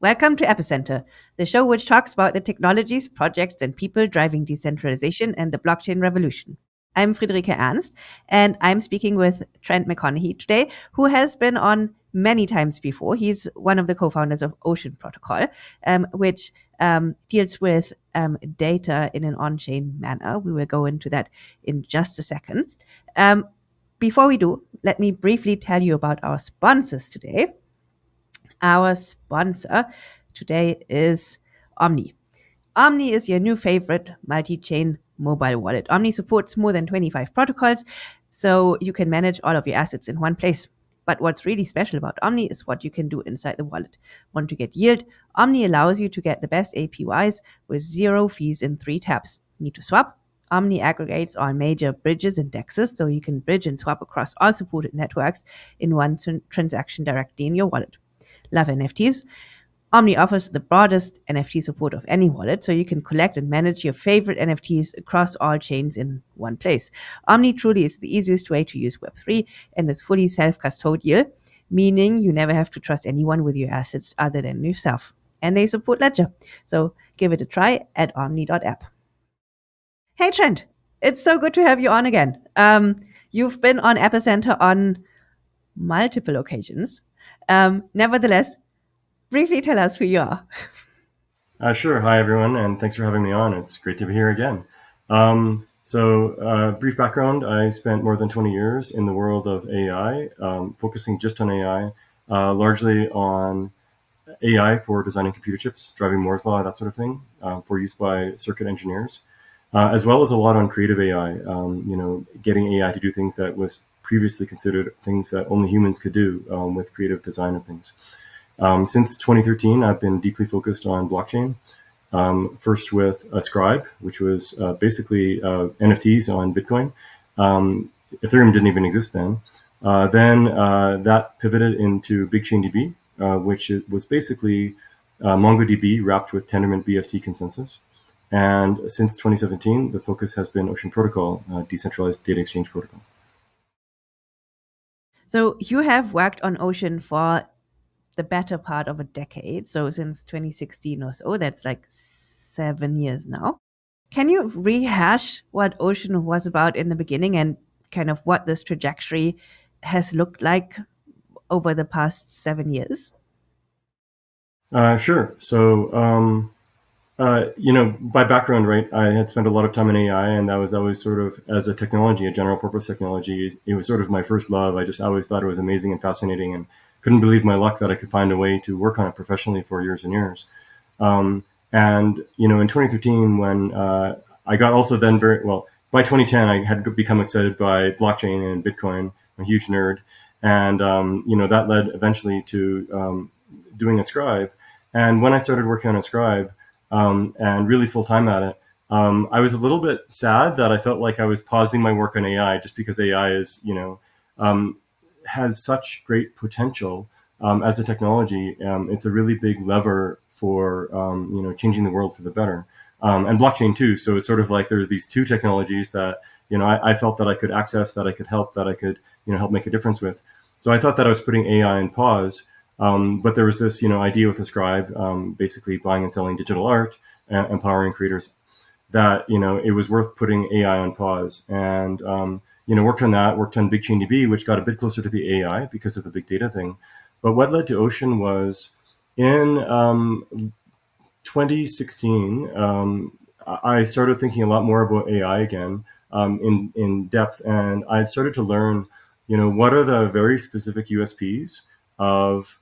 Welcome to Epicenter, the show which talks about the technologies, projects, and people driving decentralization and the blockchain revolution. I'm Friederike Ernst, and I'm speaking with Trent McConaghy today, who has been on many times before. He's one of the co-founders of Ocean Protocol, um, which um, deals with um, data in an on-chain manner. We will go into that in just a second. Um, before we do, let me briefly tell you about our sponsors today. Our sponsor today is Omni. Omni is your new favorite multi-chain mobile wallet. Omni supports more than 25 protocols, so you can manage all of your assets in one place. But what's really special about Omni is what you can do inside the wallet. Want to get yield? Omni allows you to get the best APYs with zero fees in three taps. Need to swap? Omni aggregates all major bridges and dexes, so you can bridge and swap across all supported networks in one transaction directly in your wallet love NFTs. Omni offers the broadest NFT support of any wallet, so you can collect and manage your favorite NFTs across all chains in one place. Omni truly is the easiest way to use Web3 and is fully self-custodial, meaning you never have to trust anyone with your assets other than yourself. And they support Ledger, so give it a try at omni.app. Hey Trent, it's so good to have you on again. Um, you've been on Epicenter on multiple occasions. Um, nevertheless, briefly tell us who you are. Uh, sure. Hi, everyone, and thanks for having me on. It's great to be here again. Um, so, uh, brief background I spent more than 20 years in the world of AI, um, focusing just on AI, uh, largely on AI for designing computer chips, driving Moore's Law, that sort of thing, um, for use by circuit engineers, uh, as well as a lot on creative AI, um, you know, getting AI to do things that was previously considered things that only humans could do um, with creative design of things. Um, since 2013, I've been deeply focused on blockchain. Um, first with Ascribe, which was uh, basically uh, NFTs on Bitcoin. Um, Ethereum didn't even exist then. Uh, then uh, that pivoted into BigchainDB, uh, which was basically uh, MongoDB wrapped with Tendermint BFT consensus. And since 2017, the focus has been Ocean Protocol, decentralized data exchange protocol. So you have worked on Ocean for the better part of a decade. So since 2016 or so, that's like seven years now. Can you rehash what Ocean was about in the beginning and kind of what this trajectory has looked like over the past seven years? Uh, sure. So um, uh, you know, by background, right, I had spent a lot of time in AI, and that was always sort of as a technology, a general purpose technology. It was sort of my first love. I just always thought it was amazing and fascinating, and couldn't believe my luck that I could find a way to work on it professionally for years and years. Um, and you know, in 2013, when uh, I got also then very well by 2010, I had become excited by blockchain and Bitcoin. I'm a huge nerd, and um, you know that led eventually to um, doing Scribe. And when I started working on Ascribe, um, and really full time at it. Um, I was a little bit sad that I felt like I was pausing my work on AI just because AI is, you know, um, has such great potential um, as a technology. Um, it's a really big lever for, um, you know, changing the world for the better. and blockchain too. So it's sort of like there's these two technologies that, you know, I, I felt that I could access, that I could help, that I could, you know, help make a difference with. So I thought that I was putting AI in pause. Um, but there was this, you know, idea with Ascribe, um, basically buying and selling digital art, uh, empowering creators, that you know it was worth putting AI on pause. And um, you know, worked on that, worked on BigchainDB, which got a bit closer to the AI because of the big data thing. But what led to Ocean was in um, 2016, um, I started thinking a lot more about AI again um, in in depth, and I started to learn, you know, what are the very specific USPs of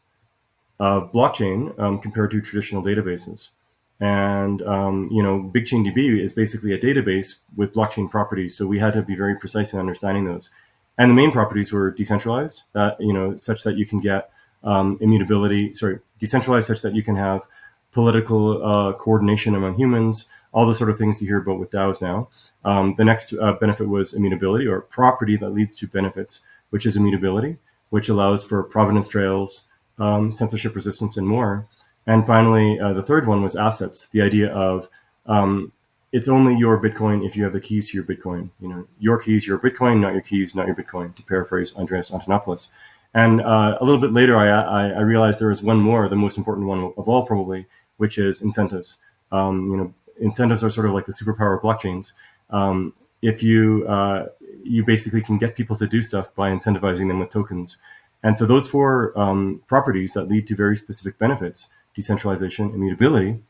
of blockchain um, compared to traditional databases. And, um, you know, BigchainDB is basically a database with blockchain properties. So we had to be very precise in understanding those. And the main properties were decentralized, that, you know, such that you can get um, immutability, sorry, decentralized such that you can have political uh, coordination among humans, all the sort of things you hear about with DAOs now. Um, the next uh, benefit was immutability or property that leads to benefits, which is immutability, which allows for provenance trails, um, censorship resistance, and more. And finally, uh, the third one was assets. The idea of um, it's only your Bitcoin if you have the keys to your Bitcoin. You know, your keys, your Bitcoin, not your keys, not your Bitcoin. To paraphrase Andreas Antonopoulos. And uh, a little bit later, I, I, I, realized there was one more, the most important one of all, probably, which is incentives. Um, you know, incentives are sort of like the superpower of blockchains. Um, if you uh, you basically can get people to do stuff by incentivizing them with tokens. And so those four um, properties that lead to very specific benefits, decentralization, immutability,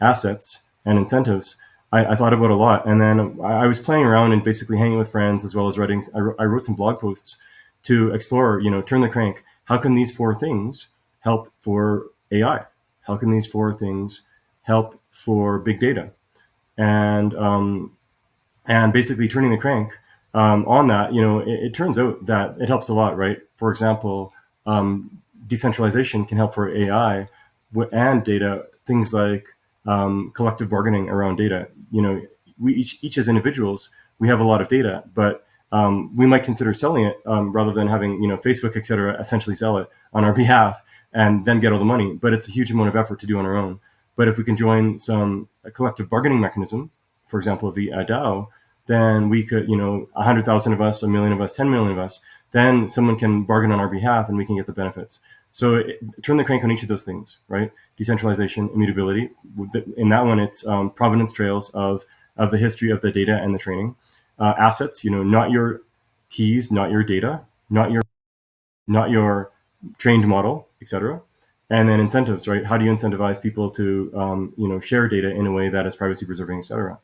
assets, and incentives, I, I, thought about a lot. And then I was playing around and basically hanging with friends as well as writing. I I wrote some blog posts to explore, you know, turn the crank. How can these four things help for AI? How can these four things help for big data? And um, and basically turning the crank um, on that, you know, it, it, turns out that it helps a lot, right? For example, um, decentralization can help for AI and data, things like um, collective bargaining around data. You know, we each, each as individuals, we have a lot of data, but um, we might consider selling it um, rather than having you know Facebook, et cetera, essentially sell it on our behalf and then get all the money. But it's a huge amount of effort to do on our own. But if we can join some collective bargaining mechanism, for example, the DAO, then we could, you know, a hundred thousand of us, a million of us, 10 million of us, then someone can bargain on our behalf and we can get the benefits. So it, turn the crank on each of those things, right? Decentralization, immutability. In that one, it's um, provenance trails of, of the history of the data and the training. Uh, assets, you know, not your keys, not your data, not your, not your trained model, etc. And then incentives, right? How do you incentivize people to, um, you know, share data in a way that is privacy preserving, etc.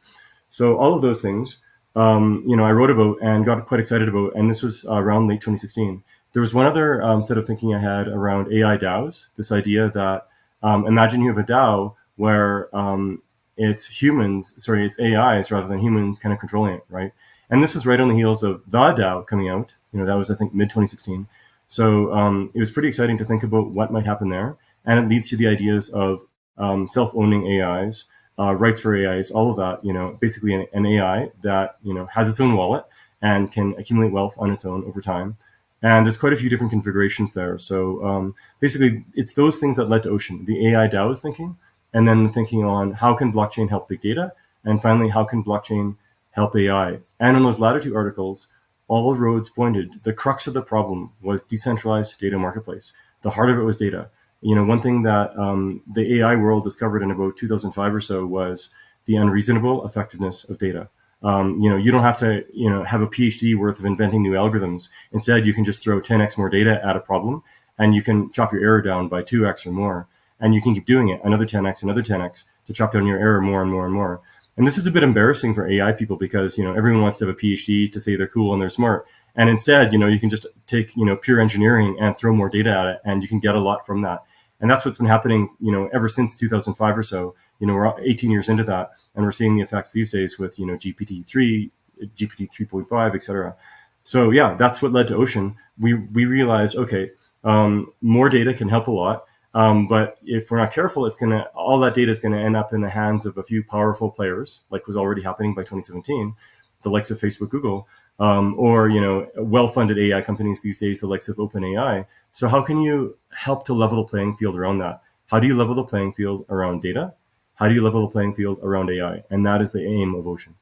So all of those things, um, you know, I wrote about and got quite excited about, and this was around late 2016 there was one other um, set of thinking I had around AI DAOs, this idea that um, imagine you have a DAO where um, it's humans, sorry, it's AIs rather than humans kind of controlling it, right? And this was right on the heels of the DAO coming out. You know, that was, I think, mid 2016. So um, it was pretty exciting to think about what might happen there. And it leads to the ideas of um, self-owning AIs, uh, rights for AIs, all of that, you know, basically an, an AI that, you know, has its own wallet and can accumulate wealth on its own over time. And there's quite a few different configurations there. So um, basically, it's those things that led to Ocean, the AI DAO's thinking, and then the thinking on how can blockchain help big data, and finally, how can blockchain help AI? And in those latter two articles, all roads pointed, the crux of the problem was decentralized data marketplace. The heart of it was data. You know, one thing that um, the AI world discovered in about 2005 or so was the unreasonable effectiveness of data. Um, you know, you don't have to, you know, have a PhD worth of inventing new algorithms. Instead, you can just throw 10x more data at a problem and you can chop your error down by 2x or more. And you can keep doing it, another 10x, another 10x to chop down your error more and more and more. And this is a bit embarrassing for AI people because, you know, everyone wants to have a PhD to say they're cool and they're smart. And instead, you know, you can just take, you know, pure engineering and throw more data at it and you can get a lot from that. And that's what's been happening, you know, ever since 2005 or so. You know, we're 18 years into that, and we're seeing the effects these days with, you know, GPT-3, GPT 3.5, etc. So yeah, that's what led to Ocean. We we realized, okay, um, more data can help a lot, um, but if we're not careful, it's gonna all that data is gonna end up in the hands of a few powerful players, like was already happening by 2017, the likes of Facebook, Google, um, or you know well-funded AI companies these days, the likes of OpenAI. So how can you help to level the playing field around that? How do you level the playing field around data? How do you level the playing field around AI? And that is the aim of Ocean.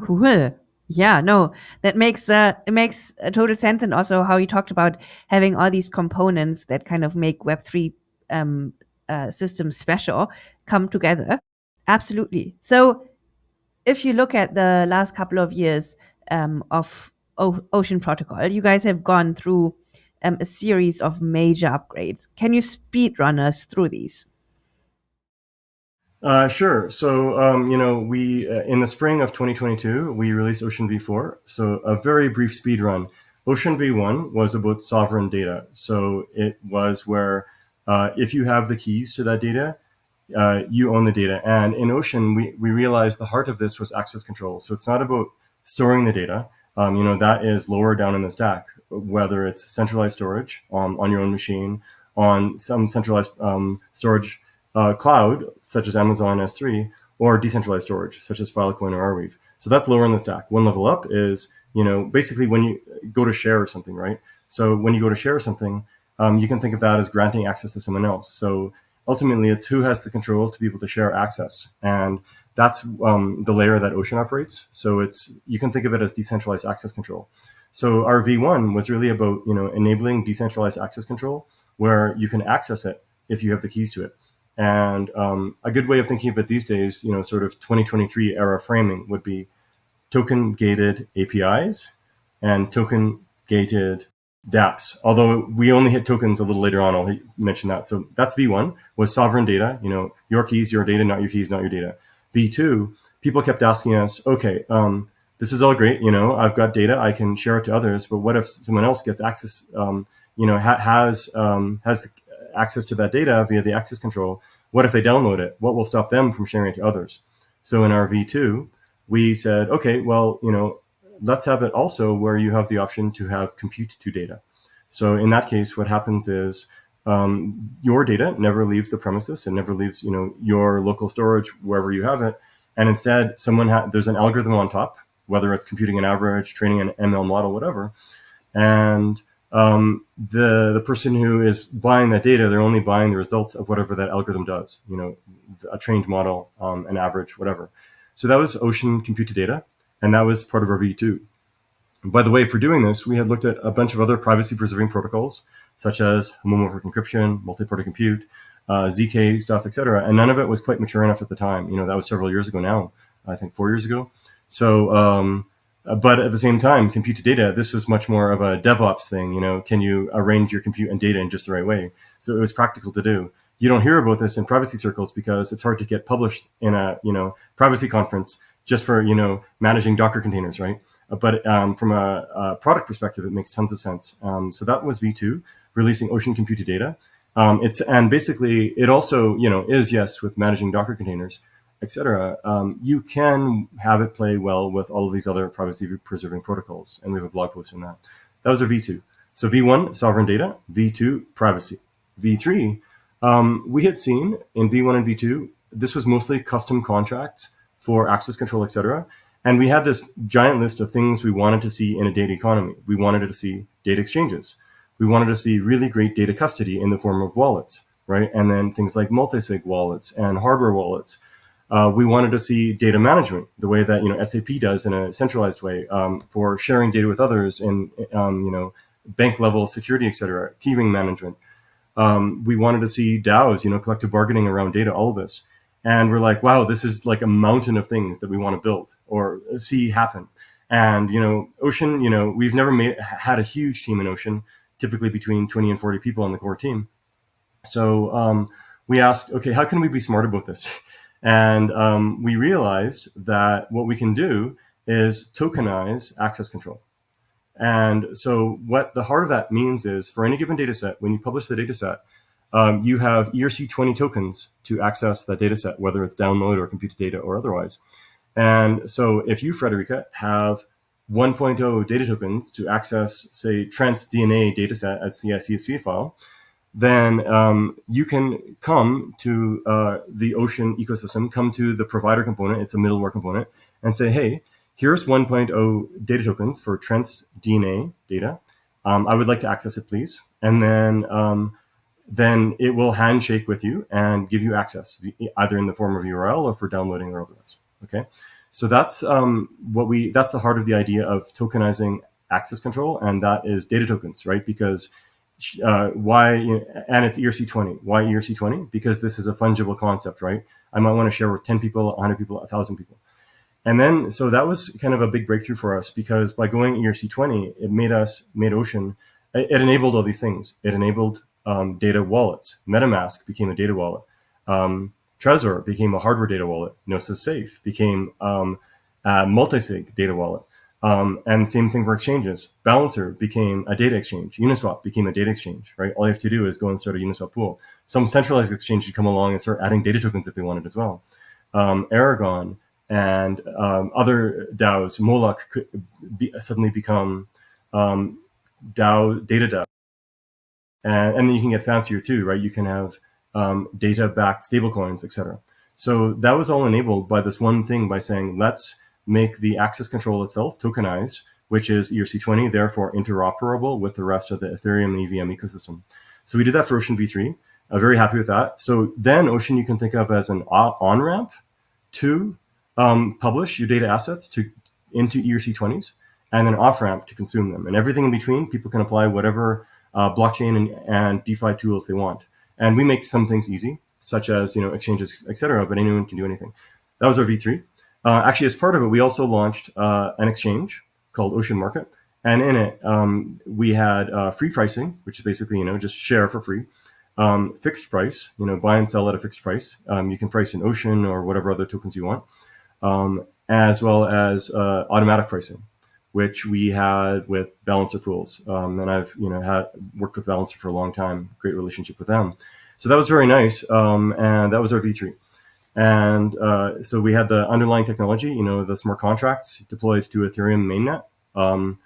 Cool. Yeah, no, that makes uh, it makes total sense, and also how you talked about having all these components that kind of make Web three um, uh, systems special come together. Absolutely. So if you look at the last couple of years um, of o Ocean Protocol, you guys have gone through um, a series of major upgrades. Can you speed run us through these? Uh, sure. So, um, you know, we uh, in the spring of 2022, we released Ocean V4. So, a very brief speed run. Ocean V1 was about sovereign data. So, it was where uh, if you have the keys to that data, uh, you own the data. And in Ocean, we, we realized the heart of this was access control. So it's not about storing the data. Um, you know, that is lower down in the stack, whether it's centralized storage um, on your own machine, on some centralized um, storage uh, cloud, such as Amazon S3, or decentralized storage, such as Filecoin or Arweave. So that's lower in the stack. One level up is, you know, basically when you go to share or something, right? So when you go to share something, um, you can think of that as granting access to someone else. So ultimately it's who has the control to be able to share access. And that's um, the layer that Ocean operates. So it's you can think of it as decentralized access control. So our V1 was really about you know enabling decentralized access control, where you can access it if you have the keys to it. And um, a good way of thinking of it these days, you know, sort of 2023 era framing would be token gated APIs and token gated dApps. Although we only hit tokens a little later on, I'll mention that. So that's V1 was sovereign data, you know, your keys, your data, not your keys, not your data. V2, people kept asking us, okay, um, this is all great, you know, I've got data, I can share it to others, but what if someone else gets access, um, you know, ha has um, has access to that data via the access control? What if they download it? What will stop them from sharing it to others? So in our V2, we said, okay, well, you know, let's have it also where you have the option to have compute to data. So in that case, what happens is um, your data never leaves the premises and never leaves, you know, your local storage wherever you have it. And instead, someone there's an algorithm on top, whether it's computing an average, training an ML model, whatever. And um, the the person who is buying that data, they're only buying the results of whatever that algorithm does. You know, a trained model, um, an average, whatever. So that was Ocean Compute to Data, and that was part of our V2. By the way, for doing this, we had looked at a bunch of other privacy preserving protocols, such as homomorphic encryption, multi-party compute, uh, ZK stuff, etc. And none of it was quite mature enough at the time. You know, that was several years ago now, I think four years ago. So, um, but at the same time, compute to data, this was much more of a DevOps thing. You know, can you arrange your compute and data in just the right way? So it was practical to do you don't hear about this in privacy circles because it's hard to get published in a you know privacy conference just for you know managing Docker containers, right? But um, from a, a, product perspective, it makes tons of sense. Um, so that was V2 releasing Ocean Compute Data. Um, it's and basically it also you know is yes with managing Docker containers, etc. Um, you can have it play well with all of these other privacy preserving protocols, and we have a blog post on that. That was our V2. So V1 sovereign data, V2 privacy, V3 um, we had seen in V1 and V2, this was mostly custom contracts for access control, etc. And we had this giant list of things we wanted to see in a data economy. We wanted to see data exchanges. We wanted to see really great data custody in the form of wallets, right? And then things like multi-sig wallets and hardware wallets. Uh, we wanted to see data management the way that you know SAP does in a centralized way um, for sharing data with others and um, you know bank level security, et etc. Keyring management. Um, we wanted to see DAOs, you know, collective bargaining around data, all of this. And we're like, wow, this is like a mountain of things that we want to build or see happen. And, you know, Ocean, you know, we've never made, had a huge team in Ocean, typically between 20 and 40 people on the core team. So um, we asked, okay, how can we be smart about this? And um, we realized that what we can do is tokenize access control. And so what the heart of that means is for any given data set, when you publish the data set, um, you have ERC20 tokens to access that data set, whether it's download or compute to data or otherwise. And so if you, Friederike, have 1.0 data tokens to access, say, Trent's DNA dataset as CSV file, then um, you can come to uh, the Ocean ecosystem, come to the provider component, it's a middleware component, and say, hey, here's 1.0 data tokens for Trent's DNA data. Um, I would like to access it, please. And then, um, then it will handshake with you and give you access, either in the form of URL or for downloading or otherwise. Okay, so that's um, what we. That's the heart of the idea of tokenizing access control, and that is data tokens, right? Because uh, why and it's ERC20. Why ERC20? Because this is a fungible concept, right? I might want to share with 10 people, 100 people, 1,000 people. And then, so that was kind of a big breakthrough for us because by going ERC20, it made us, made Ocean, it enabled all these things. It enabled um, data wallets. MetaMask became a data wallet. Um, Trezor became a hardware data wallet. Gnosis Safe became um, a multi-sig data wallet. Um, and same thing for exchanges. Balancer became a data exchange. Uniswap became a data exchange, right? All you have to do is go and start a Uniswap pool. Some centralized exchange should come along and start adding data tokens if they wanted as well. Um, Aragon and um, other DAOs, Moloch could be, suddenly become um, DAO data DAO, and, and then you can get fancier too, right? You can have um, data-backed stablecoins, etc. So that was all enabled by this one thing by saying let's make the access control itself tokenized, which is ERC20, therefore interoperable with the rest of the Ethereum EVM ecosystem. So we did that for Ocean V3. I'm very happy with that. So then Ocean you can think of as an on-ramp to um, publish your data assets to into ERC20s. and an off ramp to consume them. And everything in between, people can apply whatever uh, blockchain and, and DeFi tools they want. And we make some things easy, such as you know exchanges, etc. But anyone can do anything. That was our V3. Uh, actually, as part of it, we also launched uh, an exchange called Ocean Market, and in it um, we had uh, free pricing, which is basically you know just share for free. Um, fixed price, you know, buy and sell at a fixed price. Um, you can price in Ocean or whatever other tokens you want, um, as well as uh, automatic pricing which we had with Balancer Pools. Um, and I've you know had worked with Balancer for a long time, great relationship with them. So that was very nice, um, and that was our V3. And uh, so we had the underlying technology, you know, the smart contracts deployed to Ethereum mainnet, um,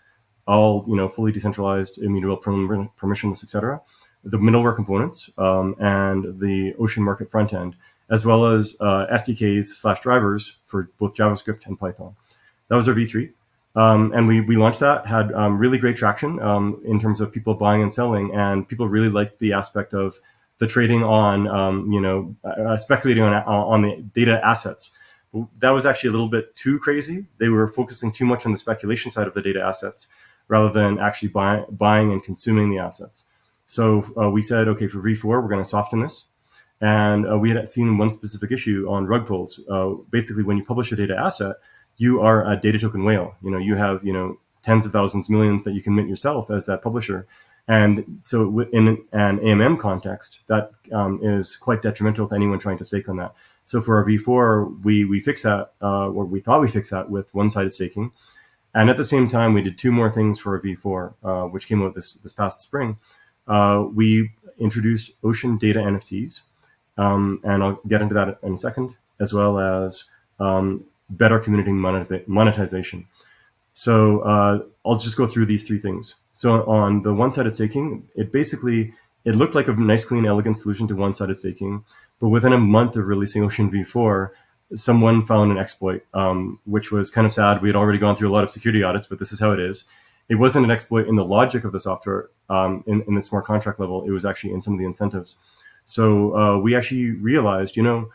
all you know, fully decentralized, immutable, permissionless, etc. The middleware components um, and the Ocean Market front end, as well as uh, SDKs slash drivers for both JavaScript and Python. That was our V3. Um, and we, we launched that, had um, really great traction um, in terms of people buying and selling, and people really liked the aspect of the trading on, um, you know, uh, speculating on, on the data assets. That was actually a little bit too crazy. They were focusing too much on the speculation side of the data assets rather than actually buy, buying and consuming the assets. So uh, we said, okay, for V4, we're going to soften this. And uh, we had seen one specific issue on rug pulls. Uh, basically, when you publish a data asset, you are a data token whale. You know, you have, you know, tens of thousands, millions that you can mint yourself as that publisher. And so in an AMM context, that um, is quite detrimental to anyone trying to stake on that. So for our V4, we, we fixed that, uh, or we thought we fixed that with one-sided staking. And at the same time, we did two more things for our V4, uh, which came out this, this past spring. Uh, we introduced Ocean Data NFTs, um, and I'll get into that in a second, as well as um, better community monetization. So uh, I'll just go through these three things. So on the one-sided staking, it basically it looked like a nice, clean, elegant solution to one-sided staking, but within a month of releasing Ocean V4, someone found an exploit, um, which was kind of sad. We had already gone through a lot of security audits, but this is how it is. It wasn't an exploit in the logic of the software um, in, in the smart contract level. It was actually in some of the incentives. So uh, we actually realized, you know,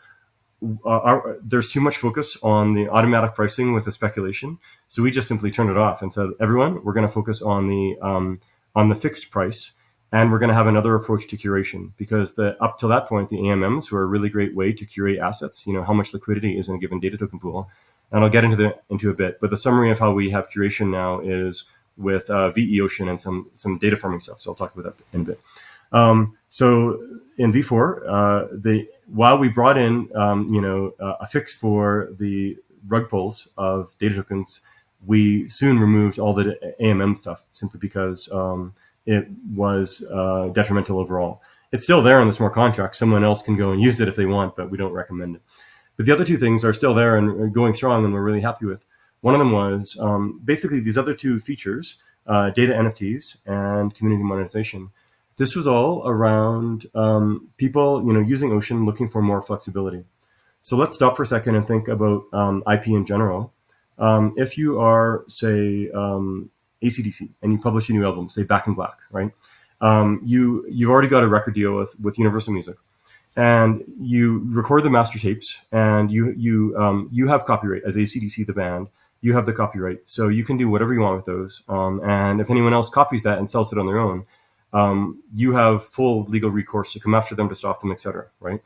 uh, our, there's too much focus on the automatic pricing with the speculation. So we just simply turned it off and said, everyone, we're going to focus on the um, on the fixed price, and we're going to have another approach to curation because the up till that point, the AMMs were a really great way to curate assets. You know how much liquidity is in a given data token pool, and I'll get into the into a bit. But the summary of how we have curation now is with uh, veOCEAN and some some data farming stuff. So I'll talk about that in a bit. Um, so in V4, uh, the while we brought in, um, you know, uh, a fix for the rug pulls of data tokens, we soon removed all the AMM stuff simply because um, it was uh, detrimental overall. It's still there on the smart contract. Someone else can go and use it if they want, but we don't recommend it. But the other two things are still there and going strong, and we're really happy with. One of them was um, basically these other two features, uh, data NFTs and community monetization this was all around um, people, you know, using Ocean, looking for more flexibility. So let's stop for a second and think about um, IP in general. Um, if you are, say, um, AC/DC and you publish a new album, say Back in Black, right? Um, you you've already got a record deal with with Universal Music, and you record the master tapes, and you you um, you have copyright as AC/DC the band. You have the copyright, so you can do whatever you want with those. and if anyone else copies that and sells it on their own, um, you have full legal recourse to come after them to stop them, etc. Right,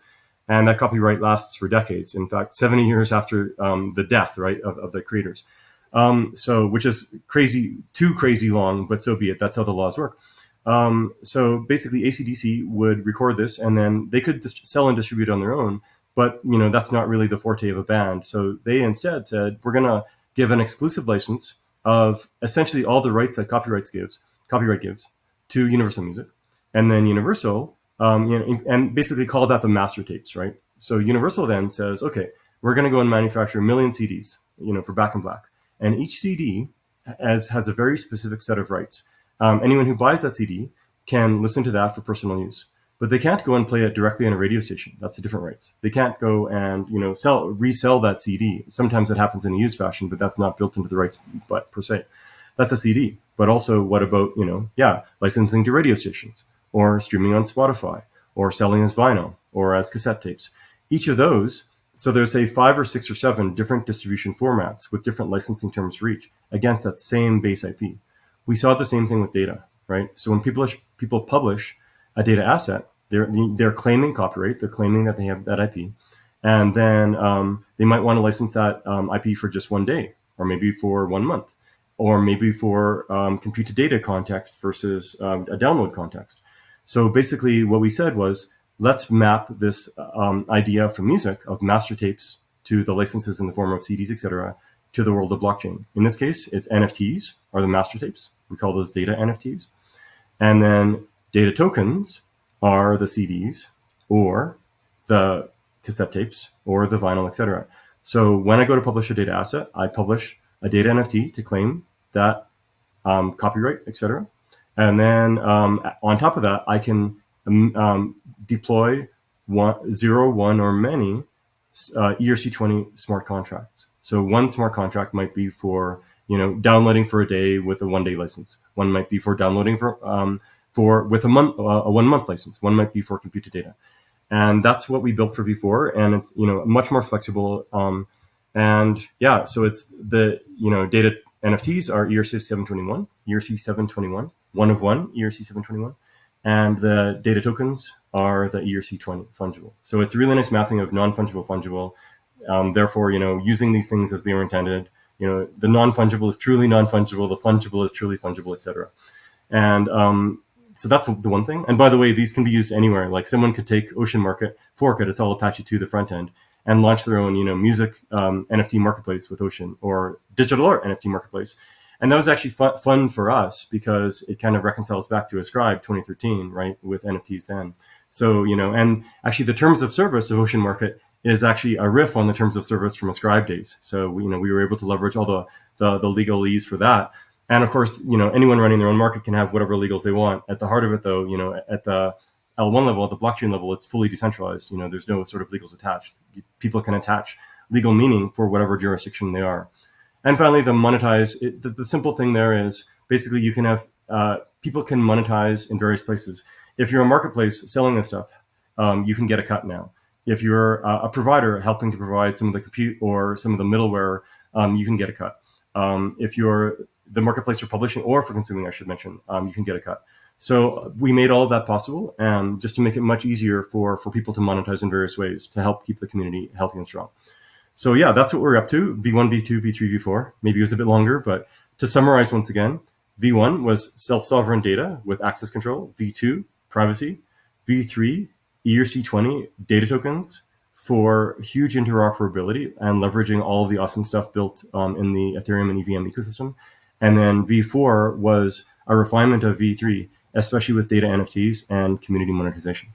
and that copyright lasts for decades. In fact, seventy years after um, the death, right, of, of the creators. Um, so, which is crazy, too crazy long, but so be it. That's how the laws work. Um, so basically, AC/DC would record this, and then they could sell and distribute on their own. But you know that's not really the forte of a band. So they instead said, we're going to give an exclusive license of essentially all the rights that copyrights gives, copyright gives, to Universal Music, and then Universal, um, you know, and basically call that the master tapes, right? So Universal then says, okay, we're going to go and manufacture a million CDs, you know, for Back in Black, and each CD has has a very specific set of rights. Um, anyone who buys that CD can listen to that for personal use, but they can't go and play it directly on a radio station. That's a different rights. They can't go and you know sell resell that CD. Sometimes it happens in a used fashion, but that's not built into the rights, but per se that's a CD. But also, what about, you know, yeah, licensing to radio stations or streaming on Spotify or selling as vinyl or as cassette tapes? Each of those So there's say five or six or seven different distribution formats with different licensing terms for each against that same base IP. We saw the same thing with data, right? So when people people publish a data asset, they're they're claiming copyright, they're claiming that they have that IP, and then um, they might want to license that um, IP for just one day, or maybe for one month, or maybe for um, compute to data context versus um, a download context. So basically, what we said was let's map this um, idea from music of master tapes to the licenses in the form of CDs, etc., to the world of blockchain. In this case, it's NFTs are the master tapes. We call those data NFTs. And then data tokens are the CDs or the cassette tapes or the vinyl, etc. So when I go to publish a data asset, I publish a data NFT to claim that um, copyright, etc. And then um, on top of that, I can um, um deploy one, zero, one, or many uh, ERC20 smart contracts. So one smart contract might be for you know downloading for a day with a one day license. One might be for downloading for um, for with a month uh, a one month license. One might be for compute to data, and that's what we built for V4. And it's you know much more flexible. Um, and yeah, so it's the you know data NFTs are ERC 721, ERC 721, one of one ERC 721 and the data tokens are the ERC20 fungible. So it's a really nice mapping of non-fungible fungible. Um, therefore, you know, using these things as they were intended, you know, the non-fungible is truly non-fungible, the fungible is truly fungible, etc. And um, so that's the one thing. And by the way, these can be used anywhere. Like someone could take Ocean Market, fork it, it's all Apache 2, the front end, and launch their own, you know, music um, NFT marketplace with Ocean or digital art NFT marketplace and that was actually fun, fun for us because it kind of reconciles back to Ascribe 2013, right, with NFTs then. So, you know, and actually the terms of service of Ocean Market is actually a riff on the terms of service from Ascribe days. So, you know, we were able to leverage all the, the, the legalese for that. And of course, you know, anyone running their own market can have whatever legals they want. At the heart of it, though, you know, at the L1 level, at the blockchain level, it's fully decentralized. You know, there's no sort of legals attached. People can attach legal meaning for whatever jurisdiction they are. And finally, the monetize. It, the, the, simple thing there is basically you can have uh, people can monetize in various places. If you're a marketplace selling this stuff, um, you can get a cut now. If you're uh, a provider helping to provide some of the compute or some of the middleware, um, you can get a cut. Um, if you're the marketplace for publishing or for consuming, I should mention, um, you can get a cut. So we made all of that possible, and just to make it much easier for for people to monetize in various ways to help keep the community healthy and strong. So yeah, that's what we're up to. V1, V2, V3, V4. Maybe it was a bit longer, but to summarize once again, V1 was self-sovereign data with access control. V2, privacy. V3, ERC20 data tokens for huge interoperability and leveraging all of the awesome stuff built um, in the Ethereum and EVM ecosystem. And then V4 was a refinement of V3, especially with data NFTs and community monetization.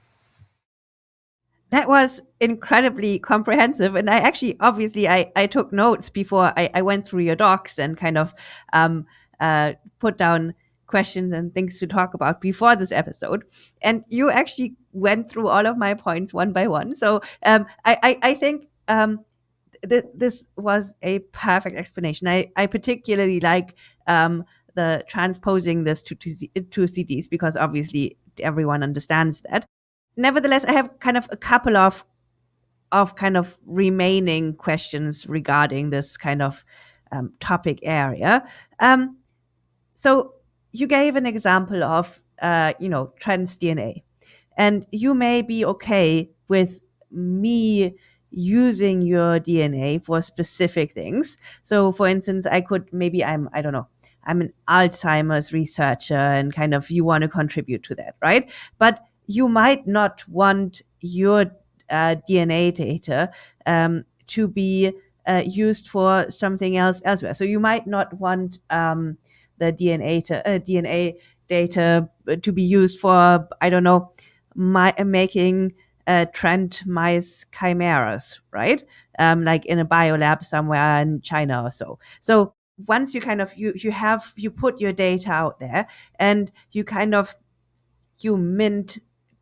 That was incredibly comprehensive and i actually obviously i, I took notes before I, I went through your docs and kind of um, uh, put down questions and things to talk about before this episode. And you actually went through all of my points one by one. So um, I, I, I, think um, th- this was a perfect explanation. I, I particularly like um, the transposing this to, to, to cds because obviously everyone understands that nevertheless, I have kind of a couple of of kind of remaining questions regarding this kind of um, topic area. Um, so you gave an example of uh, you know Trent's DNA, and you may be okay with me using your DNA for specific things. So for instance, I could maybe I'm I don't know, I'm an Alzheimer's researcher and kind of you want to contribute to that, right? But you might not want your uh, DNA data um, to be uh, used for something else elsewhere. So you might not want um, the DNA to, uh, DNA data to be used for I don't know, my, making uh, Trent mice chimeras, right? Um, like in a biolab somewhere in China or so. So once you kind of you you have you put your data out there and you kind of you mint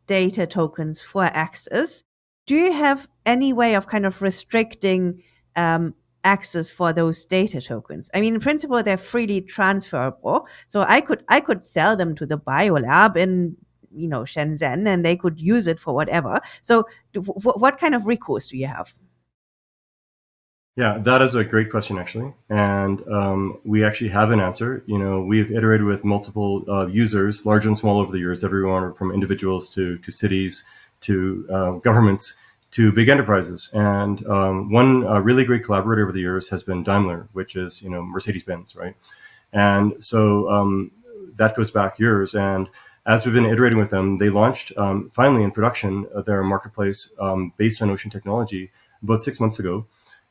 data tokens for access. Do you have any way of kind of restricting um, access for those data tokens? I mean, in principle, they're freely transferable. So I could I could sell them to the biolab in you know Shenzhen, and they could use it for whatever. So, what kind of recourse do you have? Yeah, that is a great question, actually, and um, we actually have an answer. You know, we've iterated with multiple uh, users, large and small, over the years. Everyone from individuals to to cities to uh, governments to big enterprises. And um, one uh, really great collaborator over the years has been Daimler, which is you know Mercedes Benz, right? And so um, that goes back years. And as we've been iterating with them, they launched um, finally in production uh, their marketplace um, based on ocean technology about six months ago.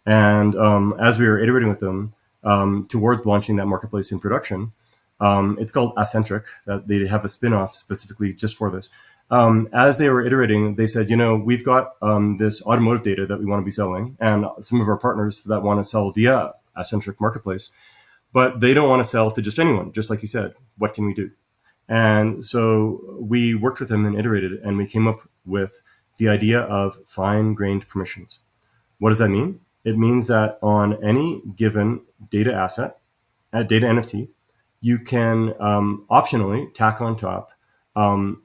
And um, as we were iterating with them um, towards launching that marketplace in production, um, it's called Acentrik. That they have a spin-off specifically just for this. Um, as they were iterating, they said, you know, we've got this automotive data that we want to be selling, and some of our partners that want to sell via Acentrik Marketplace, but they don't want to sell to just anyone. Just like you said, what can we do? And so we worked with them and iterated, and we came up with the idea of fine-grained permissions. What does that mean? It means that on any given data asset, a data NFT, you can um, optionally tack on top um,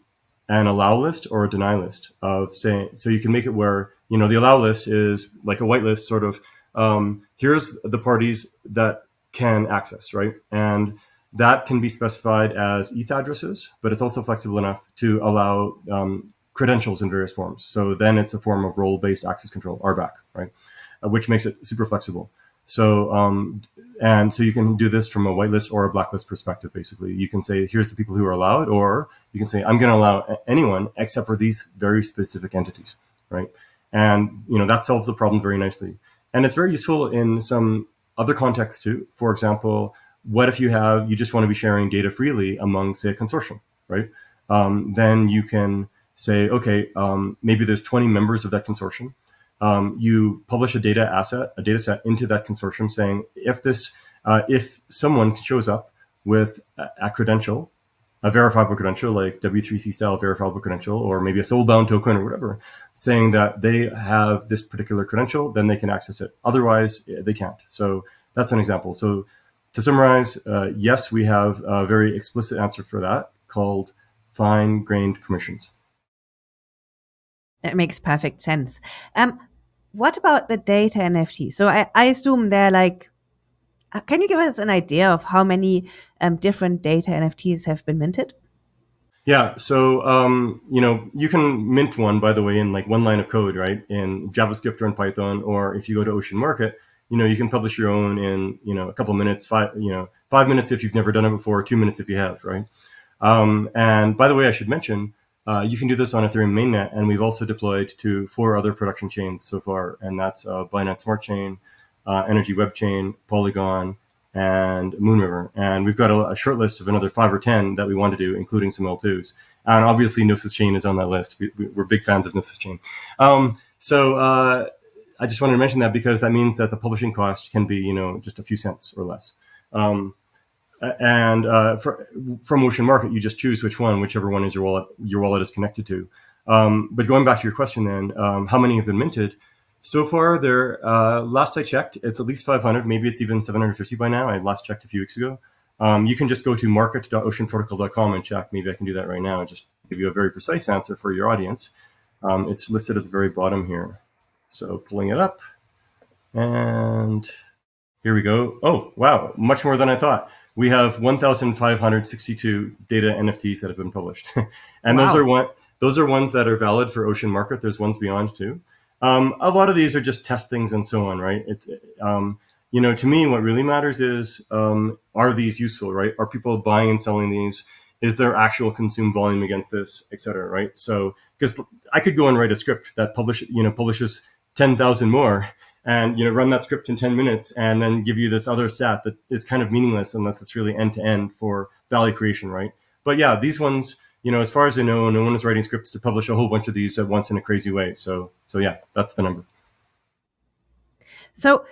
an allow list or a deny list of saying, so you can make it where, you know, the allow list is like a whitelist sort of, um, here's the parties that can access, right? And that can be specified as ETH addresses, but it's also flexible enough to allow um, credentials in various forms. So then it's a form of role-based access control, RBAC, right? Uh, which makes it super flexible. So, um, and so you can do this from a whitelist or a blacklist perspective, basically. You can say, here's the people who are allowed, or you can say, I'm going to allow anyone except for these very specific entities, right? And, you know, that solves the problem very nicely. And it's very useful in some other contexts too. For example, what if you have, you just want to be sharing data freely among, say, a consortium, right? Um, then you can say, okay, um, maybe there's 20 members of that consortium um, you publish a data asset, a data set into that consortium saying, if this, uh, if someone shows up with a, credential, a verifiable credential like W3C style verifiable credential, or maybe a soulbound token or whatever, saying that they have this particular credential, then they can access it. Otherwise, eh, they can't. So that's an example. So to summarize, uh, yes, we have a very explicit answer for that called fine-grained permissions. That makes perfect sense. Um, what about the data NFT? So I, I assume they're like, uh, can you give us an idea of how many um, different data NFTs have been minted? Yeah, so um, you know you can mint one by the way in like one line of code, right, in JavaScript or in Python, or if you go to Ocean Market, you know you can publish your own in you know a couple minutes, five you know five minutes if you've never done it before, two minutes if you have, right. Um, and by the way, I should mention uh, you can do this on Ethereum mainnet, and we've also deployed to four other production chains so far, and that's uh, Binance Smart Chain, uh, Energy Web Chain, Polygon, and Moonriver. And we've got a, a, short list of another five or 10 that we want to do, including some L2s. And obviously, Gnosis Chain is on that list. We, are big fans of Gnosis Chain. Um, so uh, I just wanted to mention that because that means that the publishing cost can be, you know, just a few cents or less. Um, and uh, for, from Ocean Market, you just choose which one, whichever one is your wallet, your wallet is connected to. Um, but going back to your question, then, um, how many have been minted? So far, there. Uh, last I checked, it's at least 500. Maybe it's even 750 by now. I last checked a few weeks ago. Um, you can just go to market.oceanprotocol.com and check. Maybe I can do that right now and just give you a very precise answer for your audience. Um, it's listed at the very bottom here. So pulling it up, and here we go. Oh, wow, much more than I thought we have 1,562 data NFTs that have been published, and wow. those are one those are ones that are valid for Ocean Market. There's ones beyond too. Um, a lot of these are just testings and so on, right? It's um, you know, to me, what really matters is um, are these useful, right? Are people buying and selling these? Is there actual consume volume against this, et cetera, right? So, because I could go and write a script that publish, you know, publishes 10,000 more and you know run that script in 10 minutes and then give you this other stat that is kind of meaningless unless it's really end to end for value creation right? But yeah these ones you know as far as i know no one is writing scripts to publish a whole bunch of these at once in a crazy way. So so yeah that's the number. So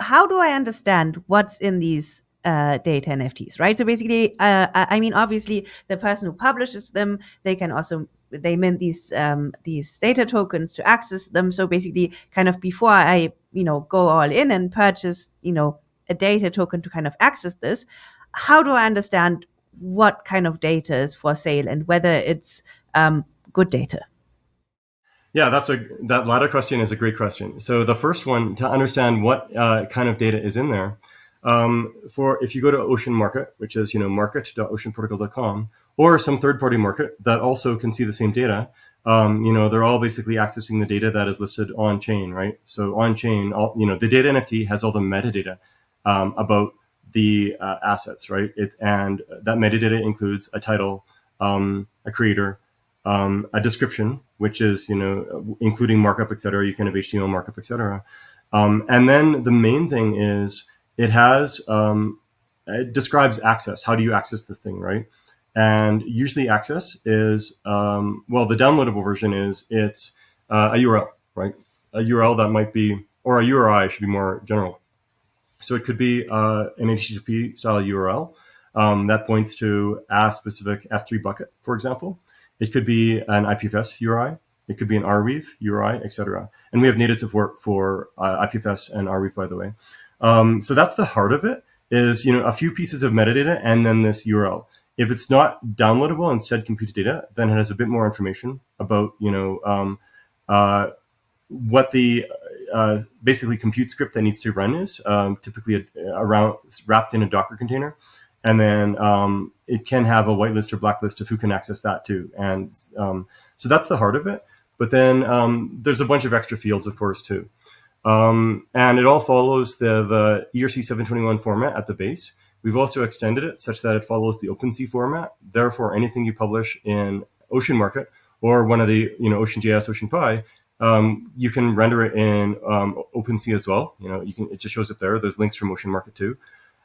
how do i understand what's in these uh, data NFTs, right? So basically, uh, I mean, obviously, the person who publishes them, they can also they mint these um, these data tokens to access them. So basically, kind of before I you know go all in and purchase you know a data token to kind of access this, how do I understand what kind of data is for sale and whether it's um, good data? Yeah, that's a that latter question is a great question. So the first one to understand what uh, kind of data is in there. Um, for if you go to Ocean Market, which is you know market.oceanprotocol.com, or some third-party market that also can see the same data, um, you know they're all basically accessing the data that is listed on chain, right? So on chain, all you know the data NFT has all the metadata um, about the uh, assets, right? It, and that metadata includes a title, um, a creator, um, a description, which is you know including markup, etc. You can have HTML markup, etc. Um, and then the main thing is it has um, it describes access. How do you access this thing, right? And usually access is um, well, the downloadable version is it's uh, a URL, right? A URL that might be or a URI should be more general. So it could be uh, an HTTP style URL um, that points to a specific S3 bucket, for example. It could be an IPFS URI. It could be an Arweave URI, etc. And we have native support for uh, IPFS and Arweave, by the way. Um, so that's the heart of it is, you know, a few pieces of metadata and then this URL. If it's not downloadable, instead compute to data, then it has a bit more information about, you know, um, uh, what the uh, basically compute script that needs to run is, um, typically around wrapped in a Docker container. And then um, it can have a whitelist or blacklist of who can access that too. And um, so that's the heart of it. But then um, there's a bunch of extra fields, of course, too. Um, and it all follows the, the ERC 721 format at the base. We've also extended it such that it follows the OpenSea format. Therefore, anything you publish in Ocean Market or one of the, you know, OceanJS, OceanPy, um, you can render it in um, OpenSea as well. You know, you can, it just shows up there. There's links from Ocean Market too.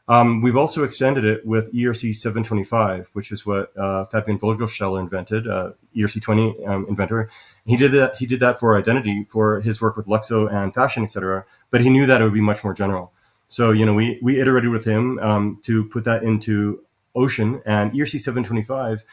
Um, we've also extended it with ERC 725, which is what uh, Fabian Vogelsteller invented, uh, ERC 20 um, inventor. He did that. He did that for identity, for his work with LUKSO and fashion, etc. But he knew that it would be much more general. So you know, we we iterated with him um, to put that into Ocean, and ERC 725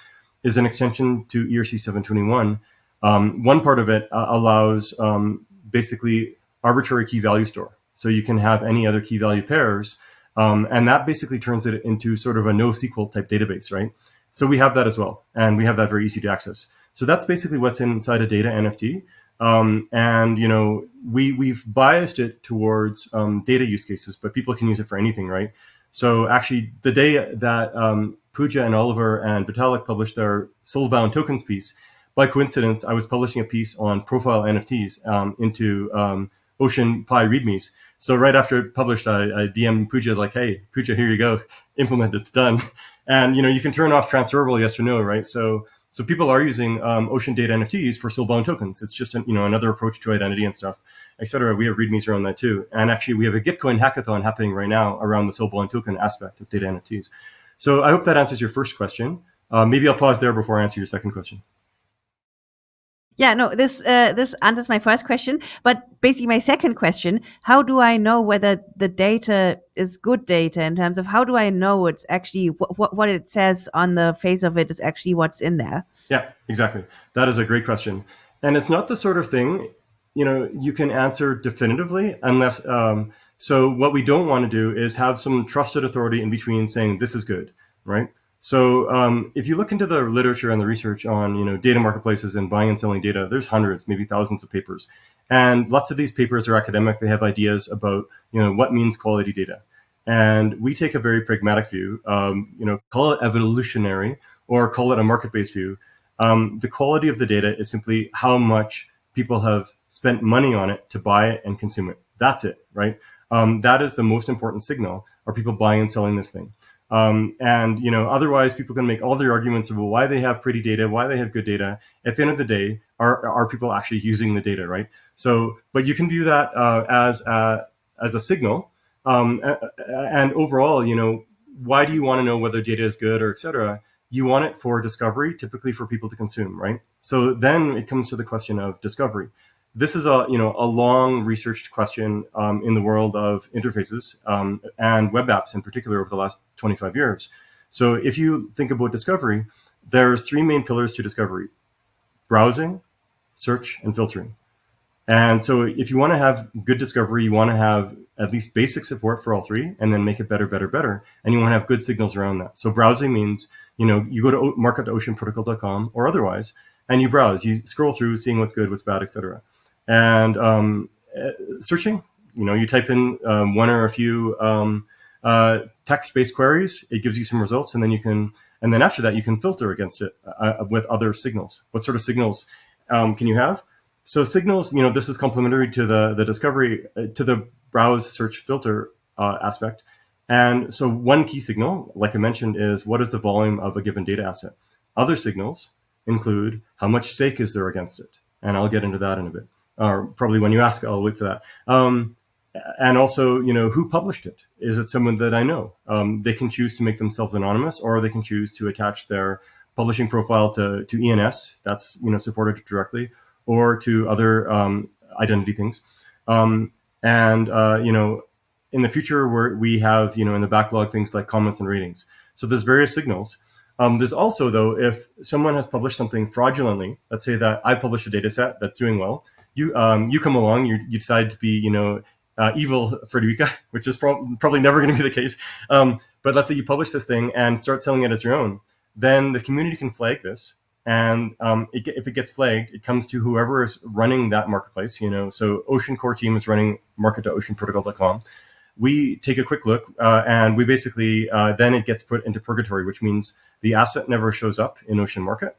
is an extension to ERC 721. Um, one part of it uh, allows um, basically arbitrary key value store. So you can have any other key value pairs um, and that basically turns it into sort of a NoSQL type database, right? So we have that as well. And we have that very easy to access. So that's basically what's inside a data NFT. Um, and you know, we we've biased it towards um, data use cases, but people can use it for anything, right? So actually, the day that um, Pooja and Oliver and Vitalik published their soulbound tokens piece, by coincidence, I was publishing a piece on profile NFTs um, into um, OceanPy READMEs. So right after it published, I, I DM Pooja like, "Hey, Pooja, here you go, implement it's done." And you know, you can turn off transferable yes or no, right? So so people are using um, Ocean Data NFTs for soulbound tokens. It's just an, you know another approach to identity and stuff, etc. We have readmes around that too, and actually we have a Gitcoin hackathon happening right now around the soulbound token aspect of data NFTs. So I hope that answers your first question. Uh, maybe I'll pause there before I answer your second question. Yeah, no, this uh, this answers my first question, but basically my second question: How do I know whether the data is good data in terms of how do I know it's actually what what it says on the face of it is actually what's in there? Yeah, exactly. That is a great question, and it's not the sort of thing you know you can answer definitively unless. Um, so what we don't want to do is have some trusted authority in between saying this is good, right? So um, if you look into the literature and the research on you know data marketplaces and buying and selling data, there's hundreds, maybe thousands of papers, and lots of these papers are academic. They have ideas about you know what means quality data, and we take a very pragmatic view. Um, you know, call it evolutionary or call it a market-based view. Um, the quality of the data is simply how much people have spent money on it to buy it and consume it. That's it, right? Um, that is the most important signal. Are people buying and selling this thing? Um, and you know, otherwise, people can make all their arguments about why they have pretty data, why they have good data. At the end of the day, are are people actually using the data, right? So, but you can view that uh, as a, as a signal. Um, and overall, you know, why do you want to know whether data is good or et cetera? You want it for discovery, typically for people to consume, right? So then it comes to the question of discovery this is a you know a long researched question um, in the world of interfaces um, and web apps in particular over the last 25 years. So if you think about discovery, there's three main pillars to discovery: browsing, search, and filtering. And so if you want to have good discovery, you want to have at least basic support for all three and then make it better, better, better. And you want to have good signals around that. So browsing means, you know, you go to market.oceanprotocol.com or otherwise, and you browse, you scroll through, seeing what's good, what's bad, etc. And um, uh, searching, you know, you type in um, one or a few um, uh, text-based queries, it gives you some results, and then you can, and then after that, you can filter against it uh, with other signals. What sort of signals um, can you have? So signals, you know, this is complementary to the the discovery uh, to the browse search filter uh, aspect. And so one key signal, like I mentioned, is what is the volume of a given data asset. Other signals include how much stake is there against it, and I'll get into that in a bit. Or probably when you ask, I'll wait for that. Um, and also, you know, who published it? Is it someone that I know? Um, they can choose to make themselves anonymous, or they can choose to attach their publishing profile to, to ENS. That's you know supported directly, or to other um, identity things. Um, and uh, you know, in the future, where we have you know in the backlog things like comments and ratings. So there's various signals. Um, there's also though, if someone has published something fraudulently, let's say that I published a data set that's doing well, you um, you come along, you, you decide to be you know uh, evil Friederike, which is pro probably never going to be the case. Um, but let's say you publish this thing and start selling it as your own, then the community can flag this. And um, it, if it gets flagged, it comes to whoever is running that marketplace. You know, so Ocean core team is running market.oceanprotocol.com. We take a quick look, uh, and we basically uh, then it gets put into purgatory, which means the asset never shows up in Ocean Market.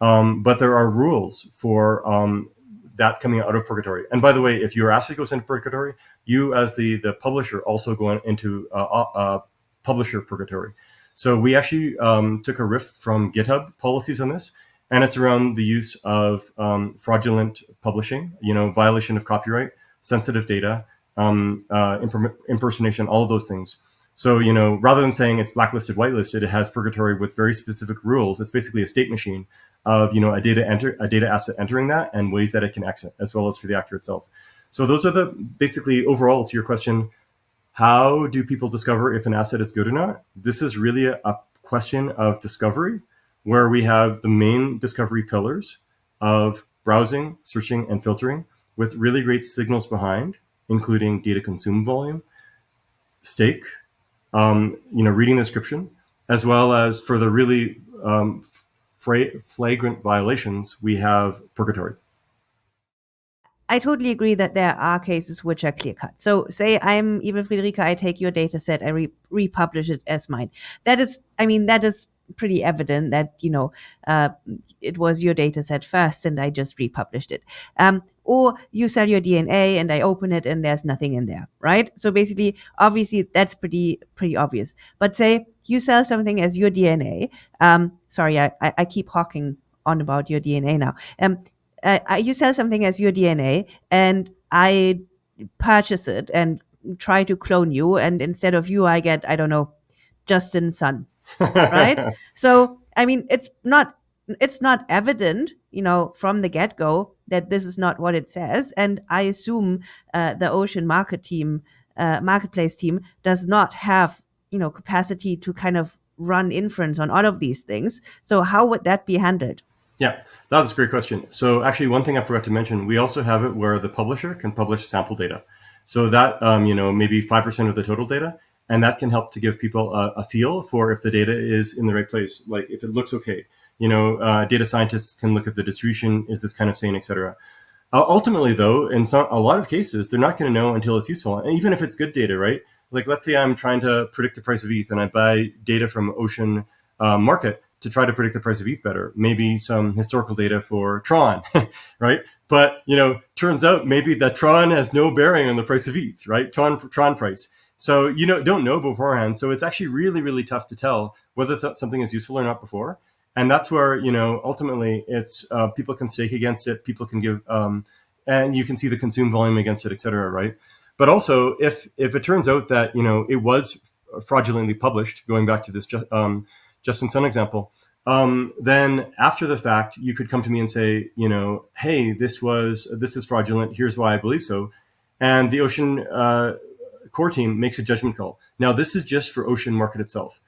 Um, but there are rules for um, that coming out of purgatory. And by the way, if your asset goes into purgatory, you as the the publisher also go into uh, uh, publisher purgatory. So we actually um, took a riff from GitHub policies on this, and it's around the use of um, fraudulent publishing, you know, violation of copyright, sensitive data, um, uh, impersonation, all of those things. So, you know, rather than saying it's blacklisted, whitelisted, it has purgatory with very specific rules. It's basically a state machine of, you know, a data enter a data asset entering that and ways that it can exit, as well as for the actor itself. So those are the basically overall to your question, how do people discover if an asset is good or not? This is really a, a question of discovery where we have the main discovery pillars of browsing, searching, and filtering with really great signals behind, including data consume volume, stake, um, you know, reading the description, as well as for the really um, flagrant violations, we have purgatory. I totally agree that there are cases which are clear cut. So say I'm Evil Friederike, I take your data set, I re republish it as mine. That is, I mean, that is pretty evident that you know uh, it was your data set first and I just republished it. Um, or you sell your DNA and I open it and there's nothing in there, right? So basically, obviously, that's pretty pretty obvious. But say you sell something as your DNA. Um, sorry, I, I, I keep hawking on about your DNA now. Um, uh, you sell something as your DNA and I purchase it and try to clone you, and instead of you, I get I don't know Justin Sun right? so, I mean, it's not it's not evident, you know, from the get go that this is not what it says. And I assume uh, the Ocean Market team, uh, marketplace team, does not have you know capacity to kind of run inference on all of these things. So how would that be handled? Yeah, that's a great question. So actually, one thing I forgot to mention, we also have it where the publisher can publish sample data. So that, um, you know, maybe 5% of the total data and that can help to give people a, a, feel for if the data is in the right place like if it looks okay you know uh, data scientists can look at the distribution is this kind of sane etc uh, ultimately though in some a lot of cases they're not going to know until it's useful and even if it's good data right like let's say i'm trying to predict the price of eth and i buy data from ocean uh, market to try to predict the price of ETH better. Maybe some historical data for Tron, right? But you know, turns out maybe that Tron has no bearing on the price of ETH, right? Tron Tron price. So you know don't know beforehand. So it's actually really really tough to tell whether something is useful or not before. And that's where you know ultimately it's uh, people can stake against it. People can give um, and you can see the consume volume against it, et cetera, right? But also if if it turns out that you know it was fraudulently published, going back to this um, Justin Sun example, um, then after the fact, you could come to me and say, you know, hey, this was this is fraudulent. Here's why I believe so. And the Ocean uh, core team makes a judgment call. Now, this is just for Ocean Market itself.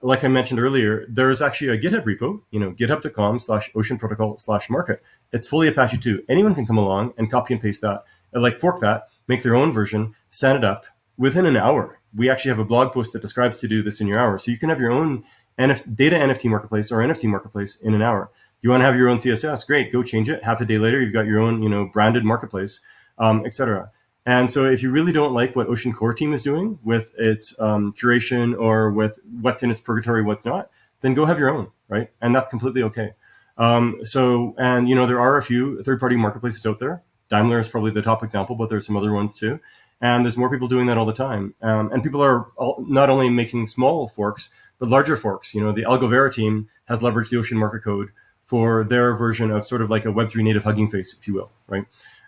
Like I mentioned earlier, there is actually a GitHub repo, you know, github.com slash ocean protocol slash market. It's fully Apache 2. Anyone can come along and copy and paste that, like fork that, make their own version, stand it up within an hour. We actually have a blog post that describes to do this in your hour. So you can have your own NF data NFT marketplace or NFT marketplace in an hour. You want to have your own CSS? Great, go change it. Half a day later, you've got your own, you know, branded marketplace, um, etc. And so, if you really don't like what Ocean Core Team is doing with its um, curation or with what's in its purgatory, what's not, then go have your own, right? And that's completely okay. Um, so, and you know, there are a few third-party marketplaces out there. Daimler is probably the top example, but there's some other ones too. And there's more people doing that all the time. Um, and people are all, not only making small forks, but larger forks. You know, the Algovera team has leveraged the Ocean Market Code for their version of sort of like a Web3 native Hugging Face, if you will, right?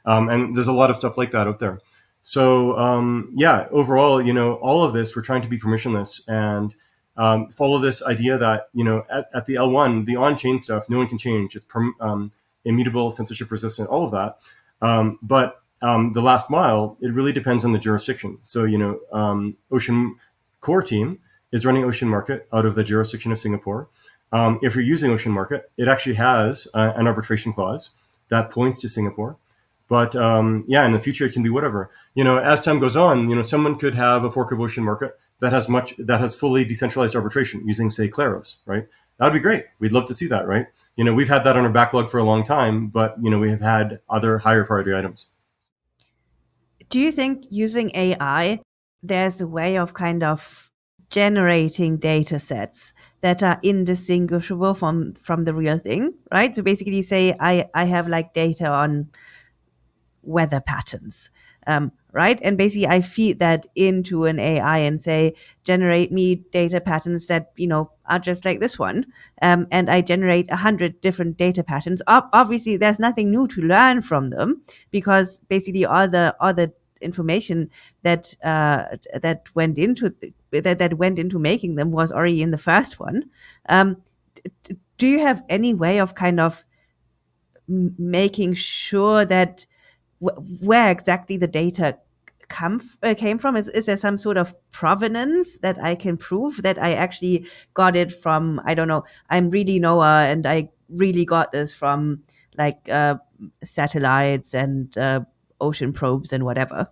Um, and there's a lot of stuff like that out there. So um, yeah, overall, you know, all of this, we're trying to be permissionless and um, follow this idea that, you know, at, at the L1, the on-chain stuff, no one can change. It's um, immutable, censorship resistant, all of that. Um, but um, the last mile, it really depends on the jurisdiction. So, you know, Ocean core team is running Ocean Market out of the jurisdiction of Singapore. Um, if you're using Ocean Market, it actually has uh, an arbitration clause that points to Singapore. But um, yeah, in the future, it can be whatever. You know, as time goes on, you know, someone could have a fork of Ocean Market that has much that has fully decentralized arbitration using, say, Kleros, right? That'd be great. We'd love to see that, right? You know, we've had that on our backlog for a long time, but you know, we have had other higher priority items do you think using AI, there's a way of kind of generating data sets that are indistinguishable from from the real thing, right? So basically, say I I have like data on weather patterns, um, right? And basically, I feed that into an AI and say, generate me data patterns that you know are just like this one, um, and I generate a hundred different data patterns. obviously, there's nothing new to learn from them because basically all the all the information that uh, that went into that that went into making them was already in the first one. Um, do you have any way of kind of making sure that where exactly the data come uh, came from? Is, is there some sort of provenance that I can prove that I actually got it from? I don't know. I'm really NOAA, and I really got this from like uh, satellites and uh, ocean probes and whatever.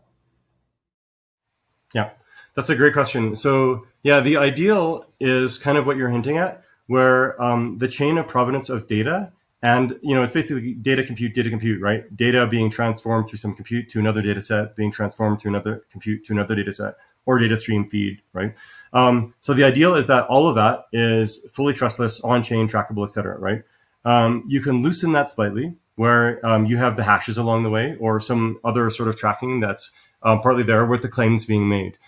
Yeah, that's a great question. So yeah, the ideal is kind of what you're hinting at, where um, the chain of provenance of data and you know, it's basically data compute, data compute, right? Data being transformed through some compute to another data set, being transformed through another compute to another data set, or data stream feed, right? Um, so the ideal is that all of that is fully trustless, on-chain, trackable, et cetera, right? Um, you can loosen that slightly where um, you have the hashes along the way or some other sort of tracking that's um, partly there with the claims being made.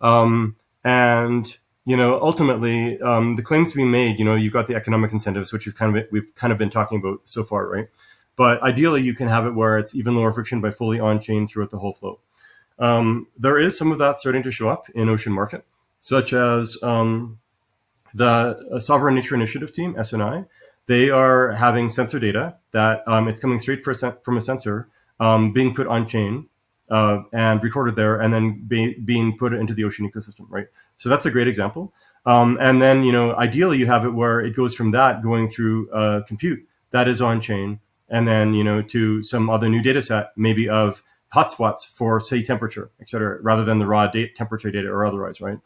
Um, and you know, ultimately, um, the claims being made, you know, you've got the economic incentives, which we've kind of we've kind of been talking about so far, right? But ideally, you can have it where it's even lower friction by fully on chain throughout the whole flow. Um, there is some of that starting to show up in Ocean Market, such as um, the uh, Sovereign Nature Initiative team, SNI. They are having sensor data that um, it's coming straight from a sensor um, being put on chain uh, and recorded there and then be, being put into the ocean ecosystem, right? So that's a great example. Um, and then, you know, ideally you have it where it goes from that going through uh, compute that is on chain and then, you know, to some other new data set, maybe of hotspots for say temperature, et cetera, rather than the raw temperature data or otherwise, right?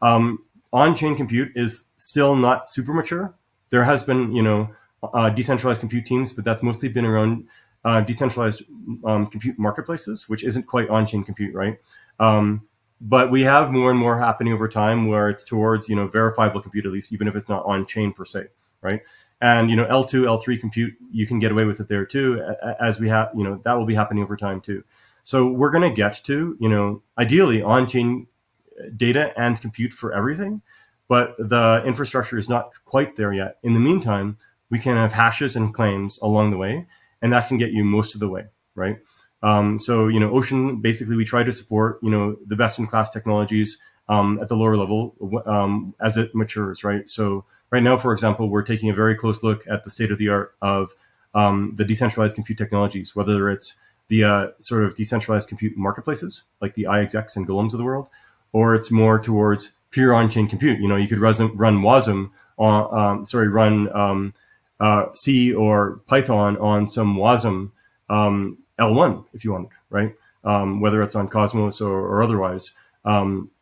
Um, on-chain compute is still not super mature. There has been, you know, uh, decentralized compute teams, but that's mostly been around uh, decentralized um, compute marketplaces, which isn't quite on-chain compute, right? Um, but we have more and more happening over time where it's towards you know verifiable compute at least, even if it's not on-chain per se, right? And you know L2, L3 compute, you can get away with it there too, as we have you know that will be happening over time too. So we're going to get to you know ideally on-chain data and compute for everything, but the infrastructure is not quite there yet. In the meantime, we can have hashes and claims along the way and that can get you most of the way, right? Um, so, you know, Ocean, basically we try to support, you know, the best in class technologies um, at the lower level um, as it matures, right? So right now, for example, we're taking a very close look at the state of the art of the decentralized compute technologies, whether it's the sort of decentralized compute marketplaces like the iExecs and Golems of the world, or it's more towards pure on-chain compute. You know, you could run, run Wasm on, um, sorry, run um, uh, C or Python on some WASM um, L1 if you want, right? Um, whether it's on Cosmos or, or otherwise. Um,